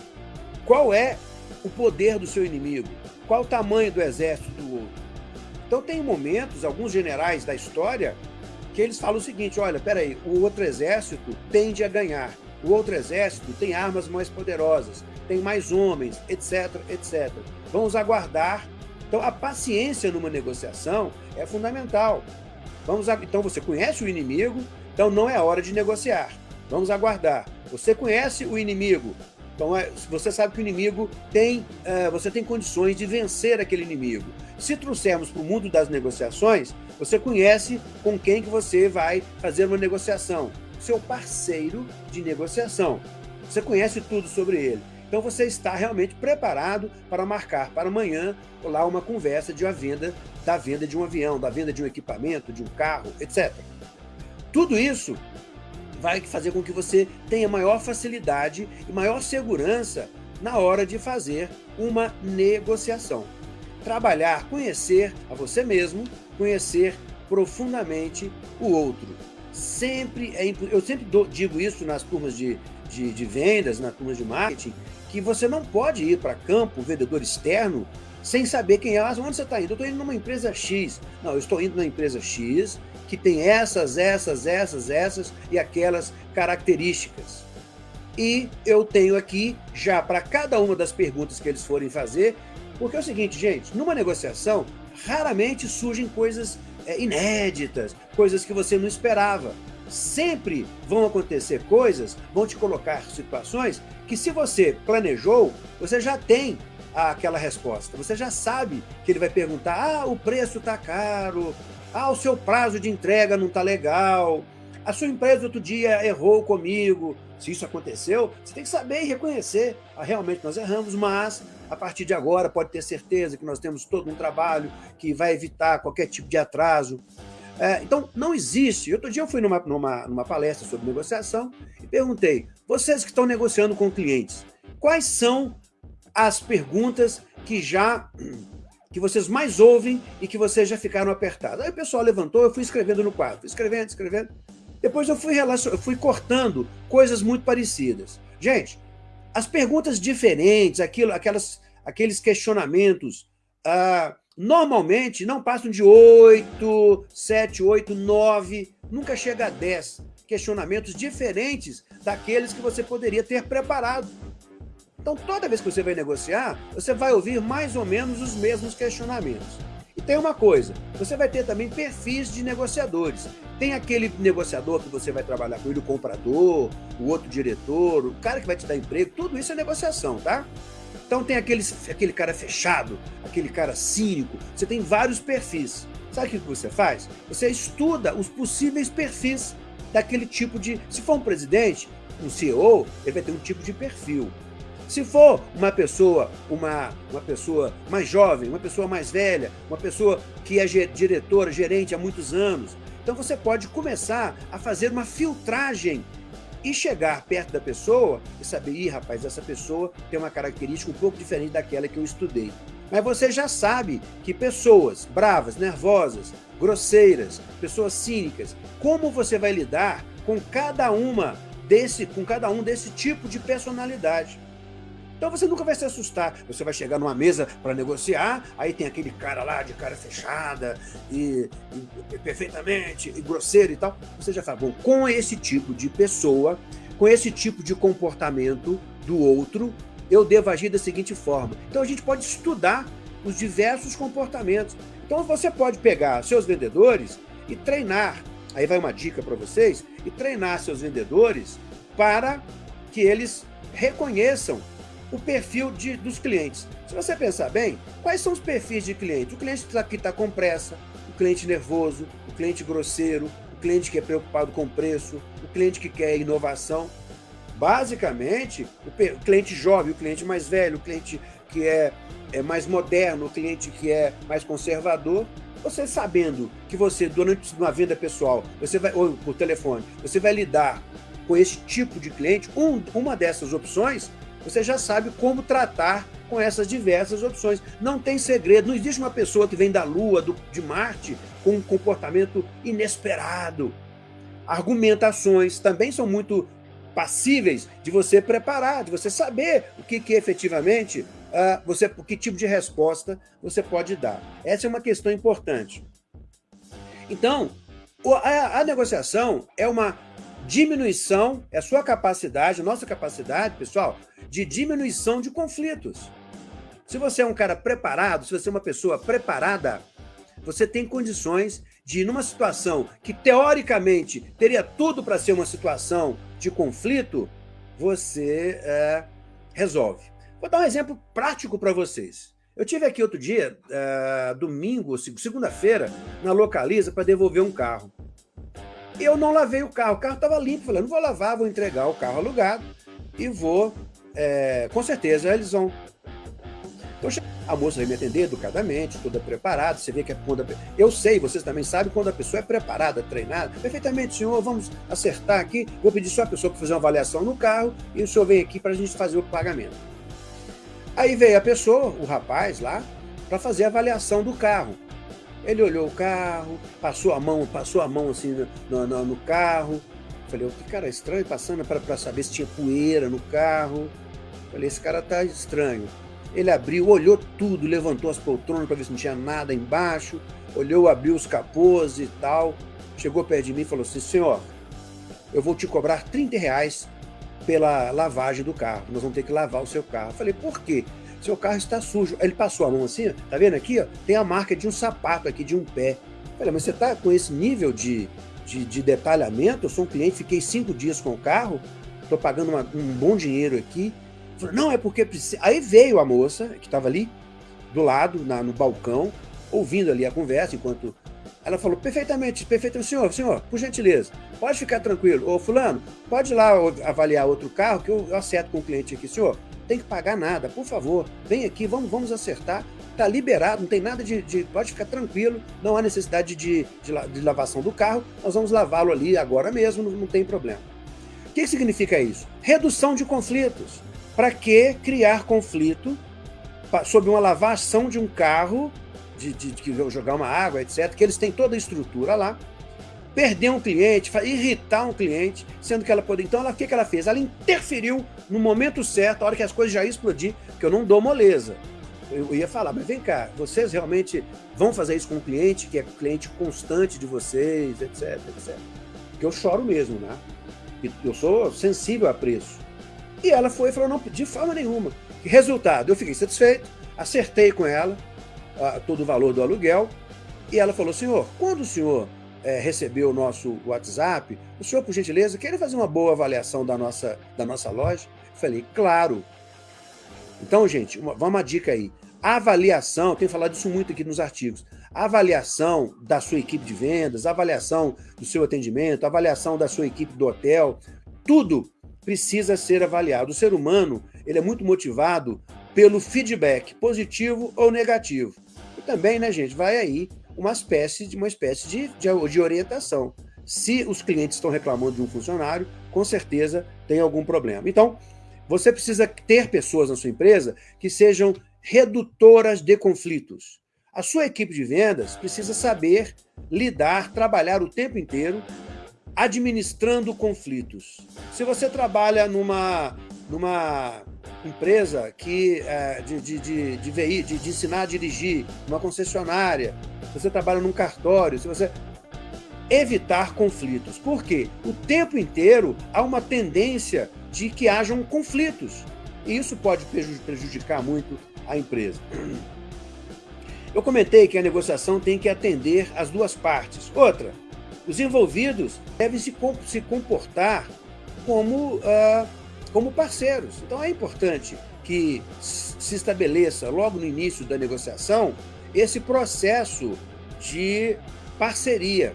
qual é o poder do seu inimigo? Qual o tamanho do exército do outro? Então tem momentos, alguns generais da história, que eles falam o seguinte, olha, peraí, o outro exército tende a ganhar, o outro exército tem armas mais poderosas, tem mais homens, etc, etc. Vamos aguardar. Então a paciência numa negociação é fundamental. Vamos, então você conhece o inimigo, então não é hora de negociar. Vamos aguardar. Você conhece o inimigo, então é, você sabe que o inimigo tem, uh, você tem condições de vencer aquele inimigo. se trouxermos para o mundo das negociações, você conhece com quem que você vai fazer uma negociação. Seu parceiro de negociação. Você conhece tudo sobre ele. Então você está realmente preparado para marcar para amanhã lá uma conversa de uma venda, da venda de um avião, da venda de um equipamento, de um carro, etc. Tudo isso vai fazer com que você tenha maior facilidade e maior segurança na hora de fazer uma negociação. Trabalhar, conhecer a você mesmo, conhecer profundamente o outro. Sempre é, eu sempre digo isso nas turmas de, de, de vendas, nas turmas de marketing, que você não pode ir para campo, vendedor externo, sem saber quem é. Ah, onde você está indo? Eu estou indo numa empresa X. Não, eu estou indo na empresa X, que tem essas, essas, essas, essas e aquelas características. E eu tenho aqui, já para cada uma das perguntas que eles forem fazer, porque é o seguinte, gente, numa negociação, raramente surgem coisas é, inéditas, coisas que você não esperava. Sempre vão acontecer coisas, vão te colocar situações que se você planejou, você já tem aquela resposta. Você já sabe que ele vai perguntar, ah, o preço está caro, ah, o seu prazo de entrega não está legal. A sua empresa outro dia errou comigo. Se isso aconteceu, você tem que saber e reconhecer. Ah, realmente nós erramos, mas a partir de agora pode ter certeza que nós temos todo um trabalho que vai evitar qualquer tipo de atraso. É, então, não existe. Outro dia eu fui numa, numa, numa palestra sobre negociação e perguntei, vocês que estão negociando com clientes, quais são as perguntas que já que vocês mais ouvem e que vocês já ficaram apertados. Aí o pessoal levantou, eu fui escrevendo no quadro, fui escrevendo, escrevendo. Depois eu fui, relacion... eu fui cortando coisas muito parecidas. Gente, as perguntas diferentes, aquilo, aquelas, aqueles questionamentos, ah, normalmente não passam de 8, 7, 8, 9, nunca chega a 10 questionamentos diferentes daqueles que você poderia ter preparado então, toda vez que você vai negociar, você vai ouvir mais ou menos os mesmos questionamentos. E tem uma coisa, você vai ter também perfis de negociadores. Tem aquele negociador que você vai trabalhar com ele, o comprador, o outro diretor, o cara que vai te dar emprego, tudo isso é negociação, tá? Então tem aqueles, aquele cara fechado, aquele cara cínico, você tem vários perfis. Sabe o que você faz? Você estuda os possíveis perfis daquele tipo de... Se for um presidente, um CEO, ele vai ter um tipo de perfil. Se for uma pessoa, uma, uma pessoa mais jovem, uma pessoa mais velha, uma pessoa que é diretora, gerente há muitos anos, então você pode começar a fazer uma filtragem e chegar perto da pessoa e saber, ih, rapaz, essa pessoa tem uma característica um pouco diferente daquela que eu estudei. Mas você já sabe que pessoas bravas, nervosas, grosseiras, pessoas cínicas, como você vai lidar com cada uma desse, com cada um desse tipo de personalidade. Então você nunca vai se assustar. Você vai chegar numa mesa para negociar, aí tem aquele cara lá de cara fechada e, e, perfeitamente e grosseiro e tal. Você já fala, bom, com esse tipo de pessoa, com esse tipo de comportamento do outro, eu devo agir da seguinte forma. Então a gente pode estudar os diversos comportamentos. Então você pode pegar seus vendedores e treinar. Aí vai uma dica para vocês, e treinar seus vendedores para que eles reconheçam o perfil de, dos clientes. Se você pensar bem, quais são os perfis de cliente? O cliente que está com pressa, o cliente nervoso, o cliente grosseiro, o cliente que é preocupado com preço, o cliente que quer inovação. Basicamente, o cliente jovem, o cliente mais velho, o cliente que é, é mais moderno, o cliente que é mais conservador, você sabendo que você, durante uma venda pessoal, você vai, ou por telefone, você vai lidar com esse tipo de cliente, um, uma dessas opções você já sabe como tratar com essas diversas opções. Não tem segredo, não existe uma pessoa que vem da Lua, do, de Marte, com um comportamento inesperado. Argumentações também são muito passíveis de você preparar, de você saber o que, que efetivamente, uh, você, que tipo de resposta você pode dar. Essa é uma questão importante. Então, a, a negociação é uma diminuição, é a sua capacidade, a nossa capacidade, pessoal, de diminuição de conflitos. Se você é um cara preparado, se você é uma pessoa preparada, você tem condições de, numa situação que teoricamente teria tudo para ser uma situação de conflito, você é, resolve. Vou dar um exemplo prático para vocês. Eu tive aqui outro dia, uh, domingo, segunda-feira, na Localiza para devolver um carro. Eu não lavei o carro, o carro estava limpo. Falei, não vou lavar, vou entregar o carro alugado e vou, é, com certeza, eles vão então a moça vai me atender educadamente, toda preparada, você vê que é quando a... Eu sei, vocês também sabem quando a pessoa é preparada, treinada. Perfeitamente, senhor, vamos acertar aqui. Vou pedir só a pessoa para fazer uma avaliação no carro e o senhor vem aqui para a gente fazer o pagamento. Aí veio a pessoa, o rapaz lá, para fazer a avaliação do carro. Ele olhou o carro, passou a mão, passou a mão assim no, no, no carro. Falei, oh, que cara estranho, passando para saber se tinha poeira no carro. Falei, esse cara tá estranho. Ele abriu, olhou tudo, levantou as poltronas para ver se não tinha nada embaixo, olhou, abriu os capôs e tal. Chegou perto de mim e falou assim: Senhor, eu vou te cobrar 30 reais pela lavagem do carro. Nós vamos ter que lavar o seu carro. Falei: Por quê? Seu carro está sujo. Ele passou a mão assim, tá vendo aqui? Ó, tem a marca de um sapato aqui, de um pé. Falei: Mas você está com esse nível de, de, de, detalhamento? Eu sou um cliente, fiquei cinco dias com o carro, estou pagando uma, um bom dinheiro aqui. Falou, não, é porque precisa. Aí veio a moça, que estava ali, do lado, na, no balcão, ouvindo ali a conversa, enquanto. Ela falou, perfeitamente, perfeitamente, senhor, senhor, por gentileza, pode ficar tranquilo. Ô, fulano, pode ir lá avaliar outro carro que eu acerto com o cliente aqui. Senhor, tem que pagar nada, por favor, vem aqui, vamos, vamos acertar. Tá liberado, não tem nada de, de Pode ficar tranquilo, não há necessidade de, de, de lavação do carro, nós vamos lavá-lo ali agora mesmo, não, não tem problema. O que, significa isso? Redução de conflitos. Para que criar conflito sobre uma lavação de um carro, de, de, de, jogar uma água, etc., que eles têm toda a estrutura lá, perder um cliente, irritar um cliente, sendo que ela poderia. Então, ela, o que, ela fez? Ela interferiu no momento certo, a hora que as coisas já iam explodir, que eu não dou moleza. Eu ia falar, mas vem cá, vocês realmente vão fazer isso com um cliente que é cliente constante de vocês, etc, etc. Que eu choro mesmo, né? Eu sou sensível a preço. E ela foi e falou, não, de forma nenhuma. Resultado, eu fiquei satisfeito, acertei com ela uh, todo o valor do aluguel, e ela falou, senhor, quando o senhor é, recebeu o nosso WhatsApp, o senhor, por gentileza, quer fazer uma boa avaliação da nossa, da nossa loja? Eu falei, claro. Então, gente, uma, vamos uma dica aí. A avaliação, tenho falado isso muito aqui nos artigos, a avaliação da sua equipe de vendas, a avaliação do seu atendimento, a avaliação da sua equipe do hotel, tudo precisa ser avaliado. O ser humano ele é muito motivado pelo feedback, positivo ou negativo. E também, né, gente, vai aí uma espécie de uma espécie de, de, de orientação. Se os clientes estão reclamando de um funcionário, com certeza tem algum problema. Então, você precisa ter pessoas na sua empresa que sejam redutoras de conflitos. A sua equipe de vendas precisa saber lidar, trabalhar o tempo inteiro administrando conflitos. Se você trabalha numa, numa empresa que é, de, de, de, de, de, de ensinar a dirigir, uma concessionária, se você trabalha num cartório, se você evitar conflitos. Por quê? O tempo inteiro há uma tendência de que hajam conflitos. E isso pode prejudicar muito a empresa. Eu comentei que a negociação tem que atender as duas partes. Outra, os envolvidos devem se, se comportar como, uh, como parceiros. Então é importante que se estabeleça logo no início da negociação esse processo de parceria,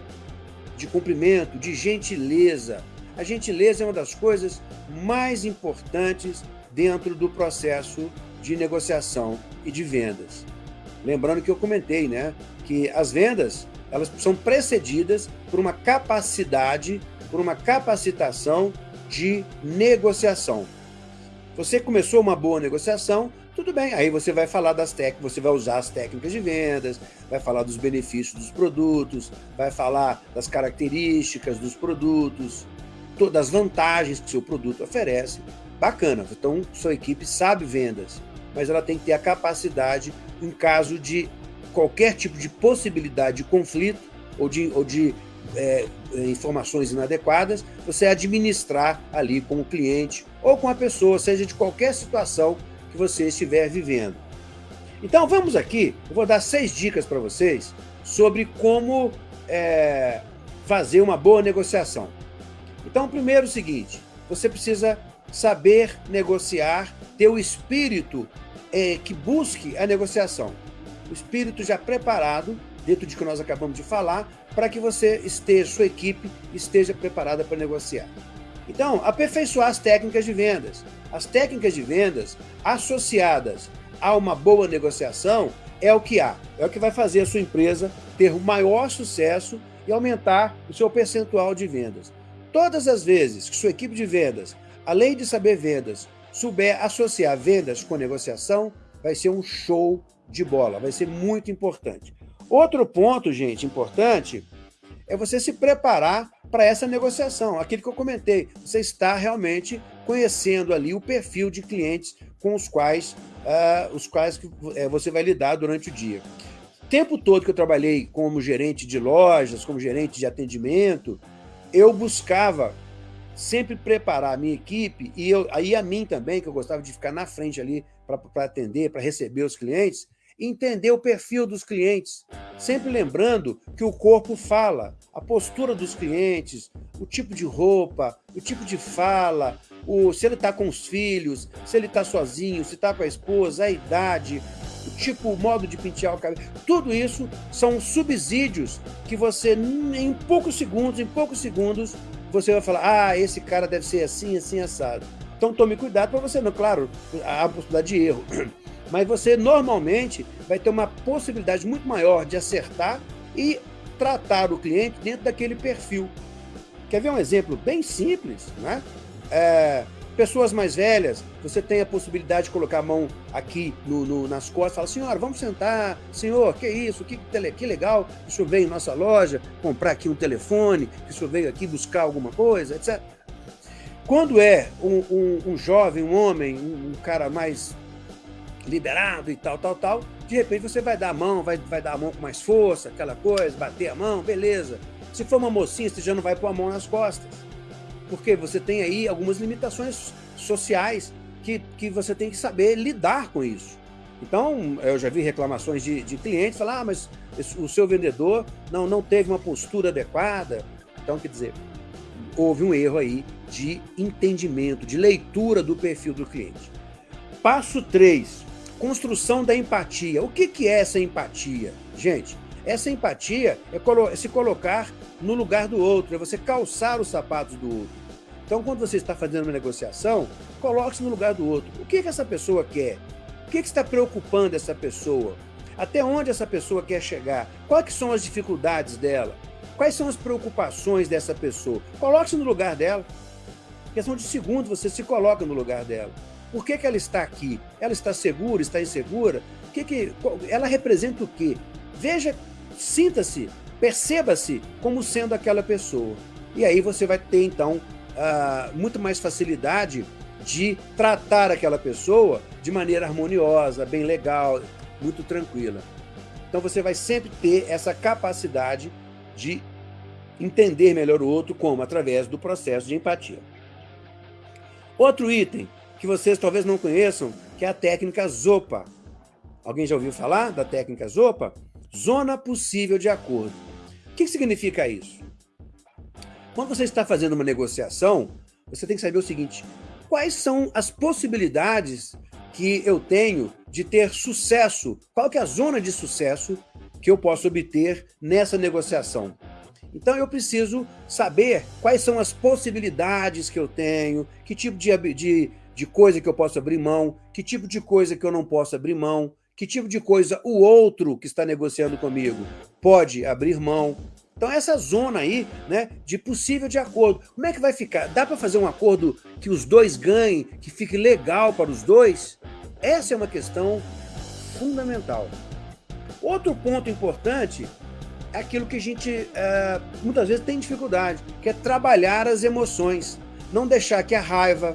de cumprimento, de gentileza. A gentileza é uma das coisas mais importantes dentro do processo de negociação e de vendas. Lembrando que eu comentei, né, que as vendas elas são precedidas por uma capacidade, por uma capacitação de negociação. Você começou uma boa negociação, tudo bem, aí você vai falar das técnicas, você vai usar as técnicas de vendas, vai falar dos benefícios dos produtos, vai falar das características dos produtos, das vantagens que seu produto oferece. Bacana, então sua equipe sabe vendas, mas ela tem que ter a capacidade, em caso de qualquer tipo de possibilidade de conflito ou de, ou de é, informações inadequadas, você administrar ali com o cliente ou com a pessoa, seja de qualquer situação que você estiver vivendo. Então vamos aqui, eu vou dar seis dicas para vocês sobre como é, fazer uma boa negociação. Então, primeiro é o seguinte, você precisa saber negociar, ter o espírito é, que busque a negociação. O espírito já preparado, dentro de que nós acabamos de falar, para que você esteja, sua equipe esteja preparada para negociar. Então, aperfeiçoar as técnicas de vendas. As técnicas de vendas associadas a uma boa negociação é o que há, é o que vai fazer a sua empresa ter o maior sucesso e aumentar o seu percentual de vendas. Todas as vezes que sua equipe de vendas, além de saber vendas, souber associar vendas com negociação, vai ser um show de bola, vai ser muito importante. Outro ponto, gente, importante, é você se preparar para essa negociação. Aquilo que eu comentei, você está realmente conhecendo ali o perfil de clientes com os quais, uh, os quais uh, você vai lidar durante o dia. O tempo todo que eu trabalhei como gerente de lojas, como gerente de atendimento, eu buscava sempre preparar a minha equipe e eu, aí a mim também, que eu gostava de ficar na frente ali para atender, para receber os clientes, entender o perfil dos clientes, sempre lembrando que o corpo fala, a postura dos clientes, o tipo de roupa, o tipo de fala, o, se ele está com os filhos, se ele está sozinho, se está com a esposa, a idade, o tipo, o modo de pentear o cabelo. Tudo isso são subsídios que você, em poucos segundos, em poucos segundos, você vai falar, ah, esse cara deve ser assim, assim, assado. Então tome cuidado para você não, claro, há possibilidade de erro mas você normalmente vai ter uma possibilidade muito maior de acertar e tratar o cliente dentro daquele perfil. Quer ver um exemplo bem simples? Né? É, pessoas mais velhas, você tem a possibilidade de colocar a mão aqui no, no, nas costas falar, senhora, vamos sentar, senhor, que isso, que, que legal, o senhor veio em nossa loja comprar aqui um telefone, que o senhor veio aqui buscar alguma coisa, etc. Quando é um, um, um jovem, um homem, um, um cara mais liberado e tal, tal, tal, de repente você vai dar a mão, vai, vai dar a mão com mais força, aquela coisa, bater a mão, beleza. Se for uma mocinha, você já não vai pôr a mão nas costas. Porque você tem aí algumas limitações sociais que, que você tem que saber lidar com isso. Então, eu já vi reclamações de, de clientes falar, ah, mas o seu vendedor não, não teve uma postura adequada. Então, quer dizer, houve um erro aí de entendimento, de leitura do perfil do cliente. Passo 3, Construção da empatia. O que, que é essa empatia? Gente, essa empatia é, é se colocar no lugar do outro, é você calçar os sapatos do outro. Então, quando você está fazendo uma negociação, coloque-se no lugar do outro. O que, que essa pessoa quer? O que, que está preocupando essa pessoa? Até onde essa pessoa quer chegar? Quais são as dificuldades dela? Quais são as preocupações dessa pessoa? Coloque-se no lugar dela. questão de segundos, você se coloca no lugar dela. Por que, que ela está aqui? Ela está segura, está insegura? O que que, ela representa o quê? Veja, sinta-se, perceba-se como sendo aquela pessoa. E aí você vai ter, então, uh, muito mais facilidade de tratar aquela pessoa de maneira harmoniosa, bem legal, muito tranquila. Então você vai sempre ter essa capacidade de entender melhor o outro, como? Através do processo de empatia. Outro item, que vocês talvez não conheçam, que é a técnica ZOPA. Alguém já ouviu falar da técnica ZOPA? Zona possível de acordo. O que significa isso? Quando você está fazendo uma negociação, você tem que saber o seguinte, quais são as possibilidades que eu tenho de ter sucesso? Qual que é a zona de sucesso que eu posso obter nessa negociação? Então eu preciso saber quais são as possibilidades que eu tenho, que tipo de, de de coisa que eu posso abrir mão, que tipo de coisa que eu não posso abrir mão, que tipo de coisa o outro que está negociando comigo pode abrir mão. Então essa zona aí, né, de possível de acordo, como é que vai ficar? Dá para fazer um acordo que os dois ganhem, que fique legal para os dois? Essa é uma questão fundamental. Outro ponto importante é aquilo que a gente é, muitas vezes tem dificuldade, que é trabalhar as emoções. Não deixar que a raiva,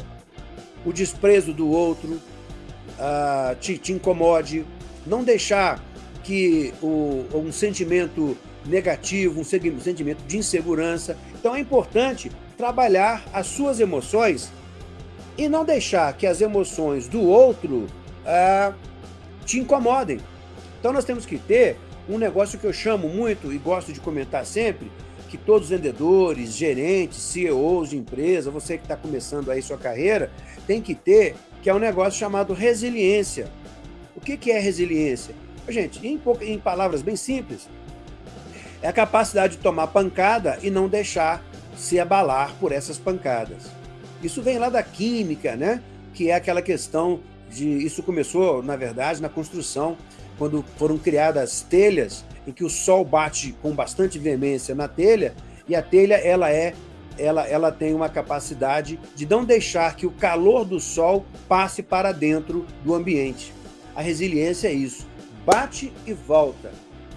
o desprezo do outro uh, te, te, incomode, não deixar que o, um sentimento negativo, um sentimento de insegurança. Então é importante trabalhar as suas emoções e não deixar que as emoções do outro uh, te incomodem. Então nós temos que ter um negócio que eu chamo muito e gosto de comentar sempre, que todos os vendedores, gerentes, CEOs de empresa, você que está começando aí sua carreira, tem que ter, que é um negócio chamado resiliência. O que, que é resiliência? Gente, em, em palavras bem simples, é a capacidade de tomar pancada e não deixar se abalar por essas pancadas. Isso vem lá da química, né? que é aquela questão de... Isso começou, na verdade, na construção, quando foram criadas telhas em que o sol bate com bastante veemência na telha e a telha ela é ela, ela tem uma capacidade de não deixar que o calor do sol passe para dentro do ambiente. A resiliência é isso. Bate e volta.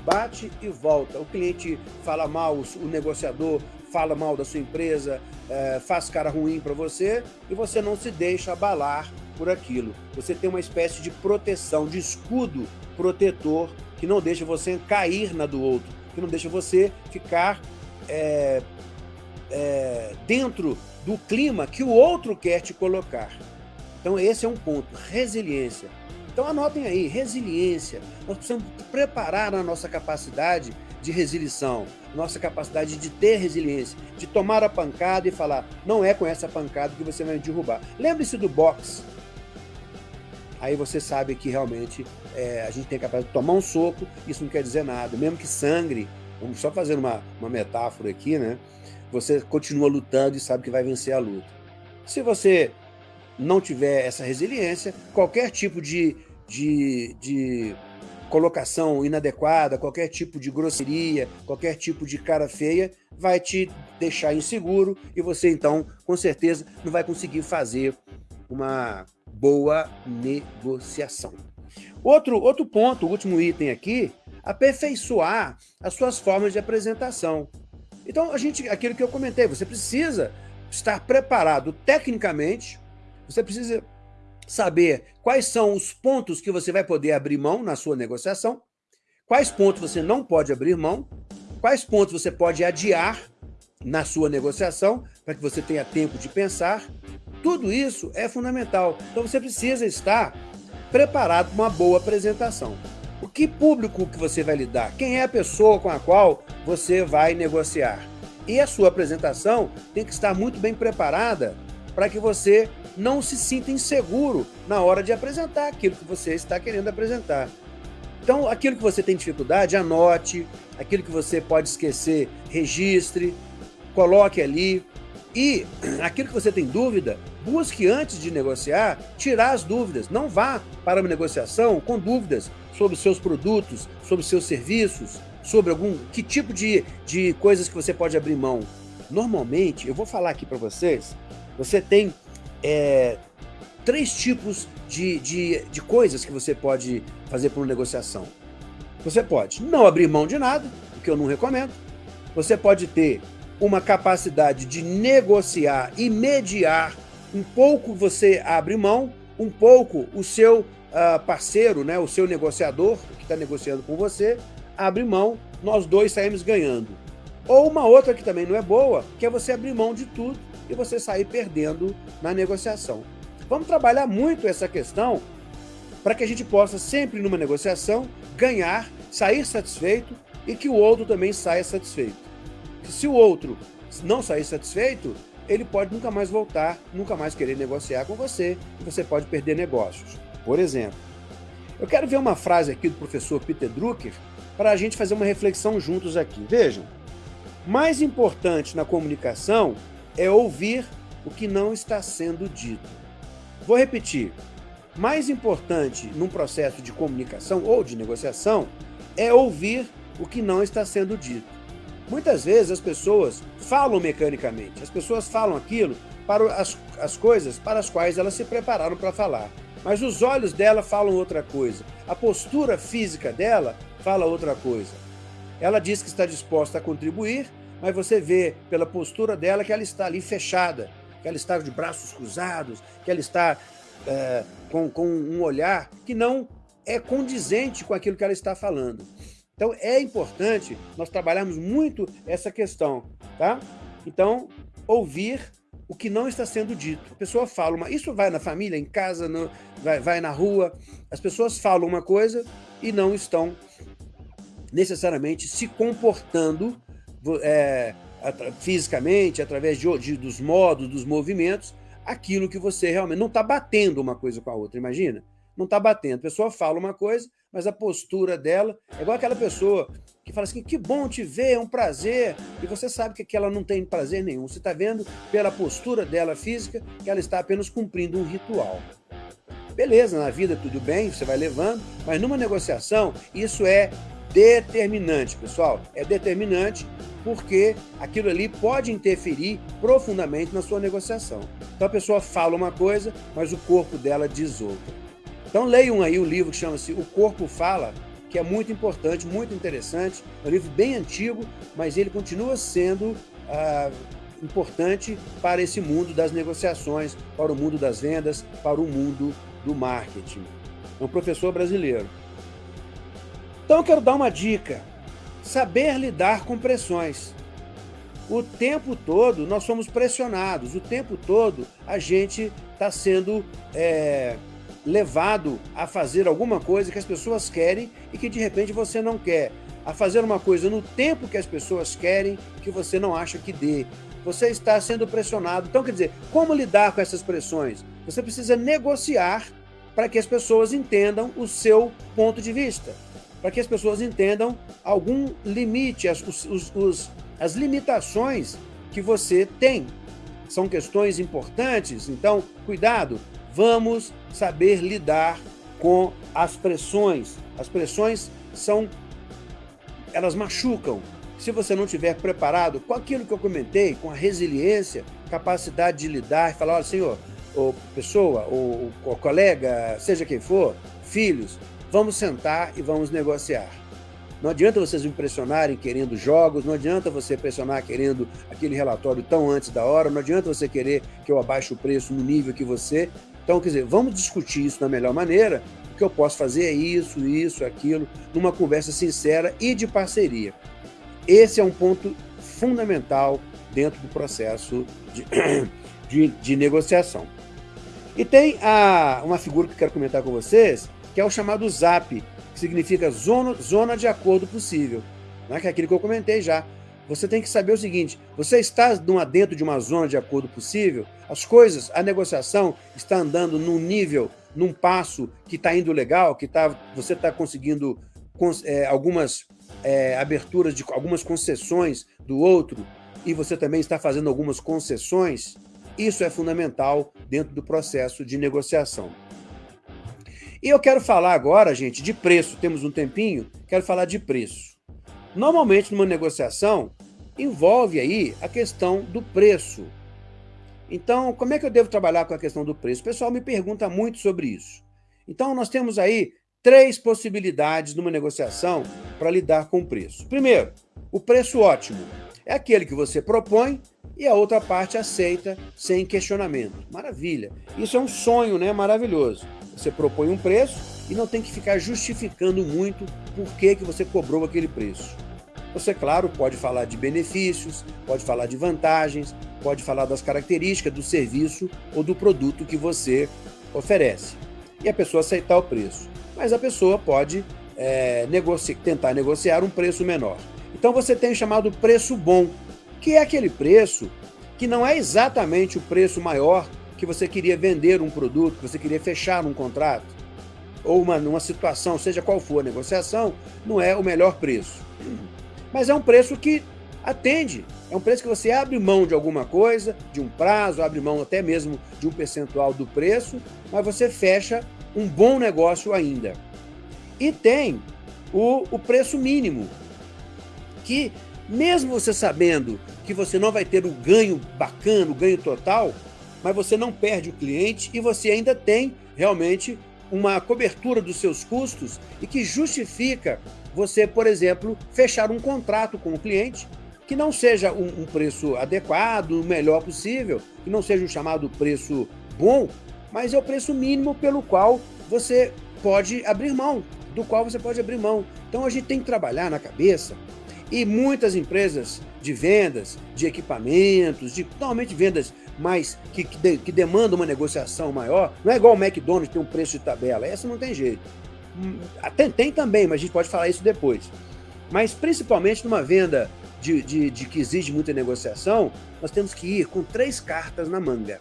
Bate e volta. O cliente fala mal, o negociador fala mal da sua empresa, é, faz cara ruim para você e você não se deixa abalar por aquilo. Você tem uma espécie de proteção, de escudo protetor que não deixa você cair na do outro, que não deixa você ficar é, é, dentro do clima que o outro quer te colocar. Então esse é um ponto, resiliência. Então anotem aí, resiliência. Nós precisamos preparar a nossa capacidade de resilição, nossa capacidade de ter resiliência, de tomar a pancada e falar, não é com essa pancada que você vai me derrubar. Lembre-se do boxe. Aí você sabe que realmente é, a gente tem capacidade de tomar um soco, isso não quer dizer nada, mesmo que sangre, vamos só fazer uma, uma metáfora aqui, né? Você continua lutando e sabe que vai vencer a luta. Se você não tiver essa resiliência, qualquer tipo de, de, de colocação inadequada, qualquer tipo de grosseria, qualquer tipo de cara feia, vai te deixar inseguro e você então, com certeza, não vai conseguir fazer uma boa negociação. Outro, outro ponto, o último item aqui, aperfeiçoar as suas formas de apresentação. Então, a gente, aquilo que eu comentei, você precisa estar preparado tecnicamente, você precisa saber quais são os pontos que você vai poder abrir mão na sua negociação, quais pontos você não pode abrir mão, quais pontos você pode adiar na sua negociação, para que você tenha tempo de pensar. Tudo isso é fundamental. Então você precisa estar preparado para uma boa apresentação. O que público que você vai lidar? Quem é a pessoa com a qual você vai negociar? E a sua apresentação tem que estar muito bem preparada para que você não se sinta inseguro na hora de apresentar aquilo que você está querendo apresentar. Então, aquilo que você tem dificuldade, anote. Aquilo que você pode esquecer, registre, coloque ali. E aquilo que você tem dúvida, busque antes de negociar, tirar as dúvidas. Não vá para uma negociação com dúvidas sobre seus produtos, sobre seus serviços, sobre algum que tipo de, de coisas que você pode abrir mão. Normalmente, eu vou falar aqui para vocês, você tem é, três tipos de, de, de coisas que você pode fazer por uma negociação. Você pode não abrir mão de nada, o que eu não recomendo. Você pode ter uma capacidade de negociar e mediar. Um pouco você abre mão, um pouco o seu uh, parceiro, né, o seu negociador, que está negociando com você, abre mão, nós dois saímos ganhando. Ou uma outra que também não é boa, que é você abrir mão de tudo e você sair perdendo na negociação. Vamos trabalhar muito essa questão para que a gente possa sempre numa negociação ganhar, sair satisfeito e que o outro também saia satisfeito. Se o outro não sair satisfeito, ele pode nunca mais voltar, nunca mais querer negociar com você e você pode perder negócios. Por exemplo, eu quero ver uma frase aqui do professor Peter Drucker para a gente fazer uma reflexão juntos aqui. Vejam, mais importante na comunicação é ouvir o que não está sendo dito. Vou repetir. Mais importante num processo de comunicação ou de negociação é ouvir o que não está sendo dito. Muitas vezes as pessoas falam mecanicamente, as pessoas falam aquilo para as, as coisas para as quais elas se prepararam para falar. Mas os olhos dela falam outra coisa, a postura física dela fala outra coisa. Ela diz que está disposta a contribuir, mas você vê pela postura dela que ela está ali fechada, que ela está de braços cruzados, que ela está é, com, com um olhar que não é condizente com aquilo que ela está falando. Então é importante nós trabalharmos muito essa questão, tá? Então, ouvir o que não está sendo dito. A pessoa fala uma... Isso vai na família, em casa, no, vai, vai na rua. As pessoas falam uma coisa e não estão necessariamente se comportando é, fisicamente, através de, de, dos modos, dos movimentos, aquilo que você realmente não está batendo uma coisa com a outra, imagina? não está batendo. A pessoa fala uma coisa, mas a postura dela é igual aquela pessoa que fala assim, que bom te ver, é um prazer, e você sabe que aquela não tem prazer nenhum. Você está vendo pela postura dela física que ela está apenas cumprindo um ritual. Beleza, na vida tudo bem, você vai levando, mas numa negociação isso é determinante, pessoal. É determinante porque aquilo ali pode interferir profundamente na sua negociação. Então a pessoa fala uma coisa, mas o corpo dela diz outra. Então leiam aí o livro que chama-se O Corpo Fala, que é muito importante, muito interessante. É um livro bem antigo, mas ele continua sendo ah, importante para esse mundo das negociações, para o mundo das vendas, para o mundo do marketing. É um professor brasileiro. Então eu quero dar uma dica. Saber lidar com pressões. O tempo todo nós somos pressionados, o tempo todo a gente está sendo é, levado a fazer alguma coisa que as pessoas querem e que de repente você não quer. A fazer uma coisa no tempo que as pessoas querem que você não acha que dê. Você está sendo pressionado. Então, quer dizer, como lidar com essas pressões? Você precisa negociar para que as pessoas entendam o seu ponto de vista, para que as pessoas entendam algum limite, as, os, os, as limitações que você tem. São questões importantes, então, cuidado, vamos saber lidar com as pressões. As pressões são, elas machucam. Se você não estiver preparado com aquilo que eu comentei, com a resiliência, capacidade de lidar e falar, olha, senhor, ou pessoa, ou, ou colega, seja quem for, filhos, vamos sentar e vamos negociar. Não adianta vocês me pressionarem querendo jogos, não adianta você pressionar querendo aquele relatório tão antes da hora, não adianta você querer que eu abaixe o preço no nível que você. Então, quer dizer, vamos discutir isso da melhor maneira. O que eu posso fazer é isso, isso, aquilo, numa conversa sincera e de parceria. Esse é um ponto fundamental dentro do processo de, de, de negociação. E tem a, uma figura que eu quero comentar com vocês, que é o chamado ZAP, que significa zona, zona de acordo possível, né? que é aquilo que eu comentei já. Você tem que saber o seguinte, você está dentro de uma zona de acordo possível, as coisas, a negociação está andando num nível, num passo que está indo legal, que tá, você está conseguindo é, algumas é, aberturas, de algumas concessões do outro, e você também está fazendo algumas concessões, isso é fundamental dentro do processo de negociação. E eu quero falar agora, gente, de preço. Temos um tempinho, quero falar de preço. Normalmente, numa negociação, envolve aí a questão do preço. Então, como é que eu devo trabalhar com a questão do preço? O pessoal me pergunta muito sobre isso. Então, nós temos aí três possibilidades numa negociação para lidar com o preço. Primeiro, o preço ótimo. É aquele que você propõe e a outra parte aceita sem questionamento. Maravilha. Isso é um sonho né? maravilhoso. Você propõe um preço e não tem que ficar justificando muito por que, que você cobrou aquele preço. Você, claro, pode falar de benefícios, pode falar de vantagens, pode falar das características do serviço ou do produto que você oferece. E a pessoa aceitar o preço. Mas a pessoa pode é, negoci tentar negociar um preço menor. Então você tem o chamado preço bom, que é aquele preço que não é exatamente o preço maior que você queria vender um produto, que você queria fechar um contrato, ou uma, uma situação, seja qual for a negociação, não é o melhor preço. Mas é um preço que atende, é um preço que você abre mão de alguma coisa, de um prazo, abre mão até mesmo de um percentual do preço, mas você fecha um bom negócio ainda. E tem o, o preço mínimo, que mesmo você sabendo que você não vai ter o ganho bacana, o ganho total, mas você não perde o cliente e você ainda tem realmente uma cobertura dos seus custos e que justifica você, por exemplo, fechar um contrato com o cliente que não seja um, um preço adequado, o melhor possível, que não seja um chamado preço bom, mas é o preço mínimo pelo qual você pode abrir mão, do qual você pode abrir mão. Então a gente tem que trabalhar na cabeça e muitas empresas de vendas, de equipamentos, de normalmente vendas mais que, que, de, que demandam uma negociação maior, não é igual o McDonald's tem um preço de tabela, essa não tem jeito. Tem, tem também, mas a gente pode falar isso depois. Mas principalmente numa venda de, de, de que exige muita negociação, nós temos que ir com três cartas na manga.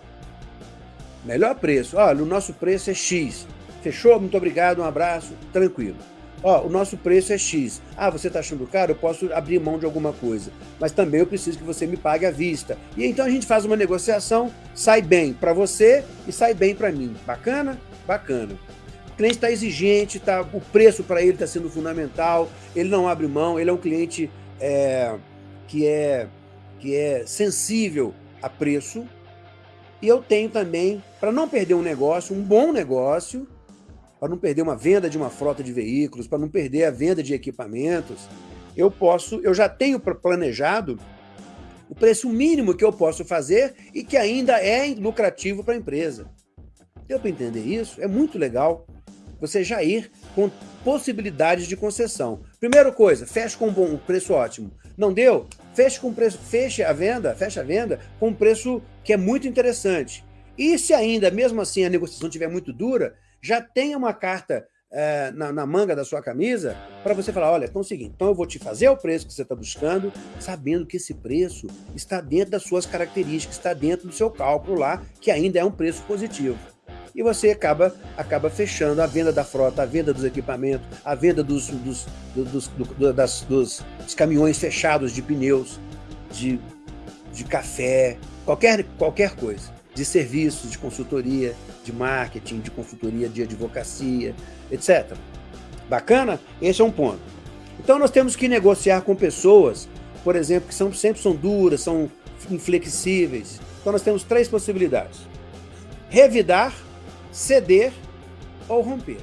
Melhor preço, olha, o nosso preço é X. Fechou? Muito obrigado, um abraço, tranquilo. Ó, o nosso preço é X. Ah, você está achando caro? Eu posso abrir mão de alguma coisa. Mas também eu preciso que você me pague à vista. E então a gente faz uma negociação, sai bem para você e sai bem para mim. Bacana? Bacana. Cliente está exigente, tá, o preço para ele está sendo fundamental, ele não abre mão, ele é um cliente é, que, é, que é sensível a preço. E eu tenho também, para não perder um negócio, um bom negócio, para não perder uma venda de uma frota de veículos, para não perder a venda de equipamentos, eu posso, eu já tenho planejado o preço mínimo que eu posso fazer e que ainda é lucrativo para a empresa. Deu para entender isso? É muito legal você já ir com possibilidades de concessão. Primeira coisa, feche com um bom um preço ótimo. Não deu? Feche com preço, feche a venda, feche a venda com um preço que é muito interessante. E se ainda, mesmo assim, a negociação estiver muito dura, já tenha uma carta é, na, na, manga da sua camisa para você falar, olha, então é o seguinte, então eu vou te fazer o preço que você está buscando, sabendo que esse preço está dentro das suas características, está dentro do seu cálculo lá, que ainda é um preço positivo. E você acaba, acaba fechando a venda da frota, a venda dos equipamentos, a venda dos, dos, dos, do, das, dos, dos caminhões fechados de pneus, de, de café, qualquer, qualquer coisa de serviços, de consultoria, de marketing, de consultoria de advocacia, etc. Bacana? Esse é um ponto. Então nós temos que negociar com pessoas, por exemplo, que são, sempre são duras, são inflexíveis. Então nós temos três possibilidades. Revidar, ceder ou romper.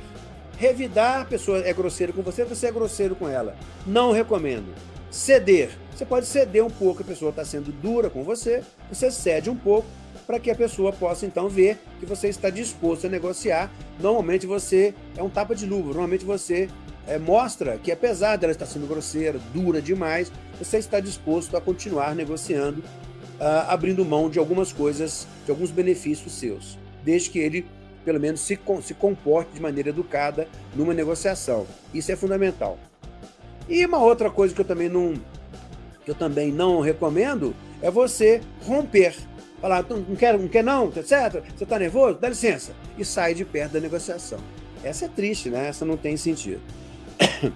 Revidar, a pessoa é grosseira com você, você é grosseiro com ela. Não recomendo. Ceder, você pode ceder um pouco, a pessoa está sendo dura com você, você cede um pouco, para que a pessoa possa então ver que você está disposto a negociar. Normalmente você é um tapa de luva, normalmente você é, mostra que apesar dela estar sendo grosseira, dura demais, você está disposto a continuar negociando, uh, abrindo mão de algumas coisas, de alguns benefícios seus, desde que ele pelo menos se, se comporte de maneira educada numa negociação. Isso é fundamental. E uma outra coisa que eu também não, que eu também não recomendo é você romper falar, não quer, não quer não, etc. Você está nervoso? Dá licença. E sai de perto da negociação. Essa é triste, né? Essa não tem sentido.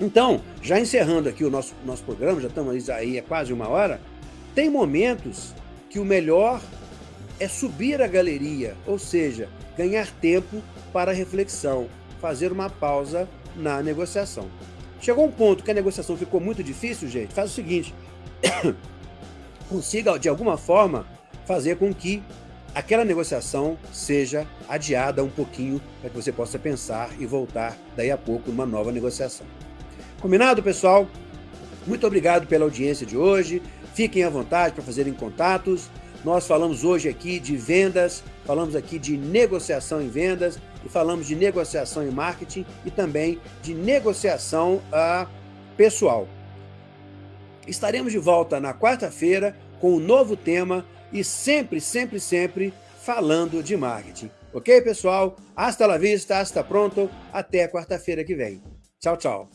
Então, já encerrando aqui o nosso, nosso programa, já estamos aí há quase uma hora, tem momentos que o melhor é subir a galeria, ou seja, ganhar tempo para reflexão, fazer uma pausa na negociação. Chegou um ponto que a negociação ficou muito difícil, gente, faz o seguinte, consiga, de alguma forma, fazer com que aquela negociação seja adiada um pouquinho para que você possa pensar e voltar daí a pouco numa nova negociação. Combinado, pessoal? Muito obrigado pela audiência de hoje. Fiquem à vontade para fazerem contatos. Nós falamos hoje aqui de vendas, falamos aqui de negociação em vendas e falamos de negociação em marketing e também de negociação uh, pessoal. Estaremos de volta na quarta-feira com um novo tema e sempre, sempre, sempre falando de marketing. Ok, pessoal? Hasta la vista, hasta pronto. Até quarta-feira que vem. Tchau, tchau.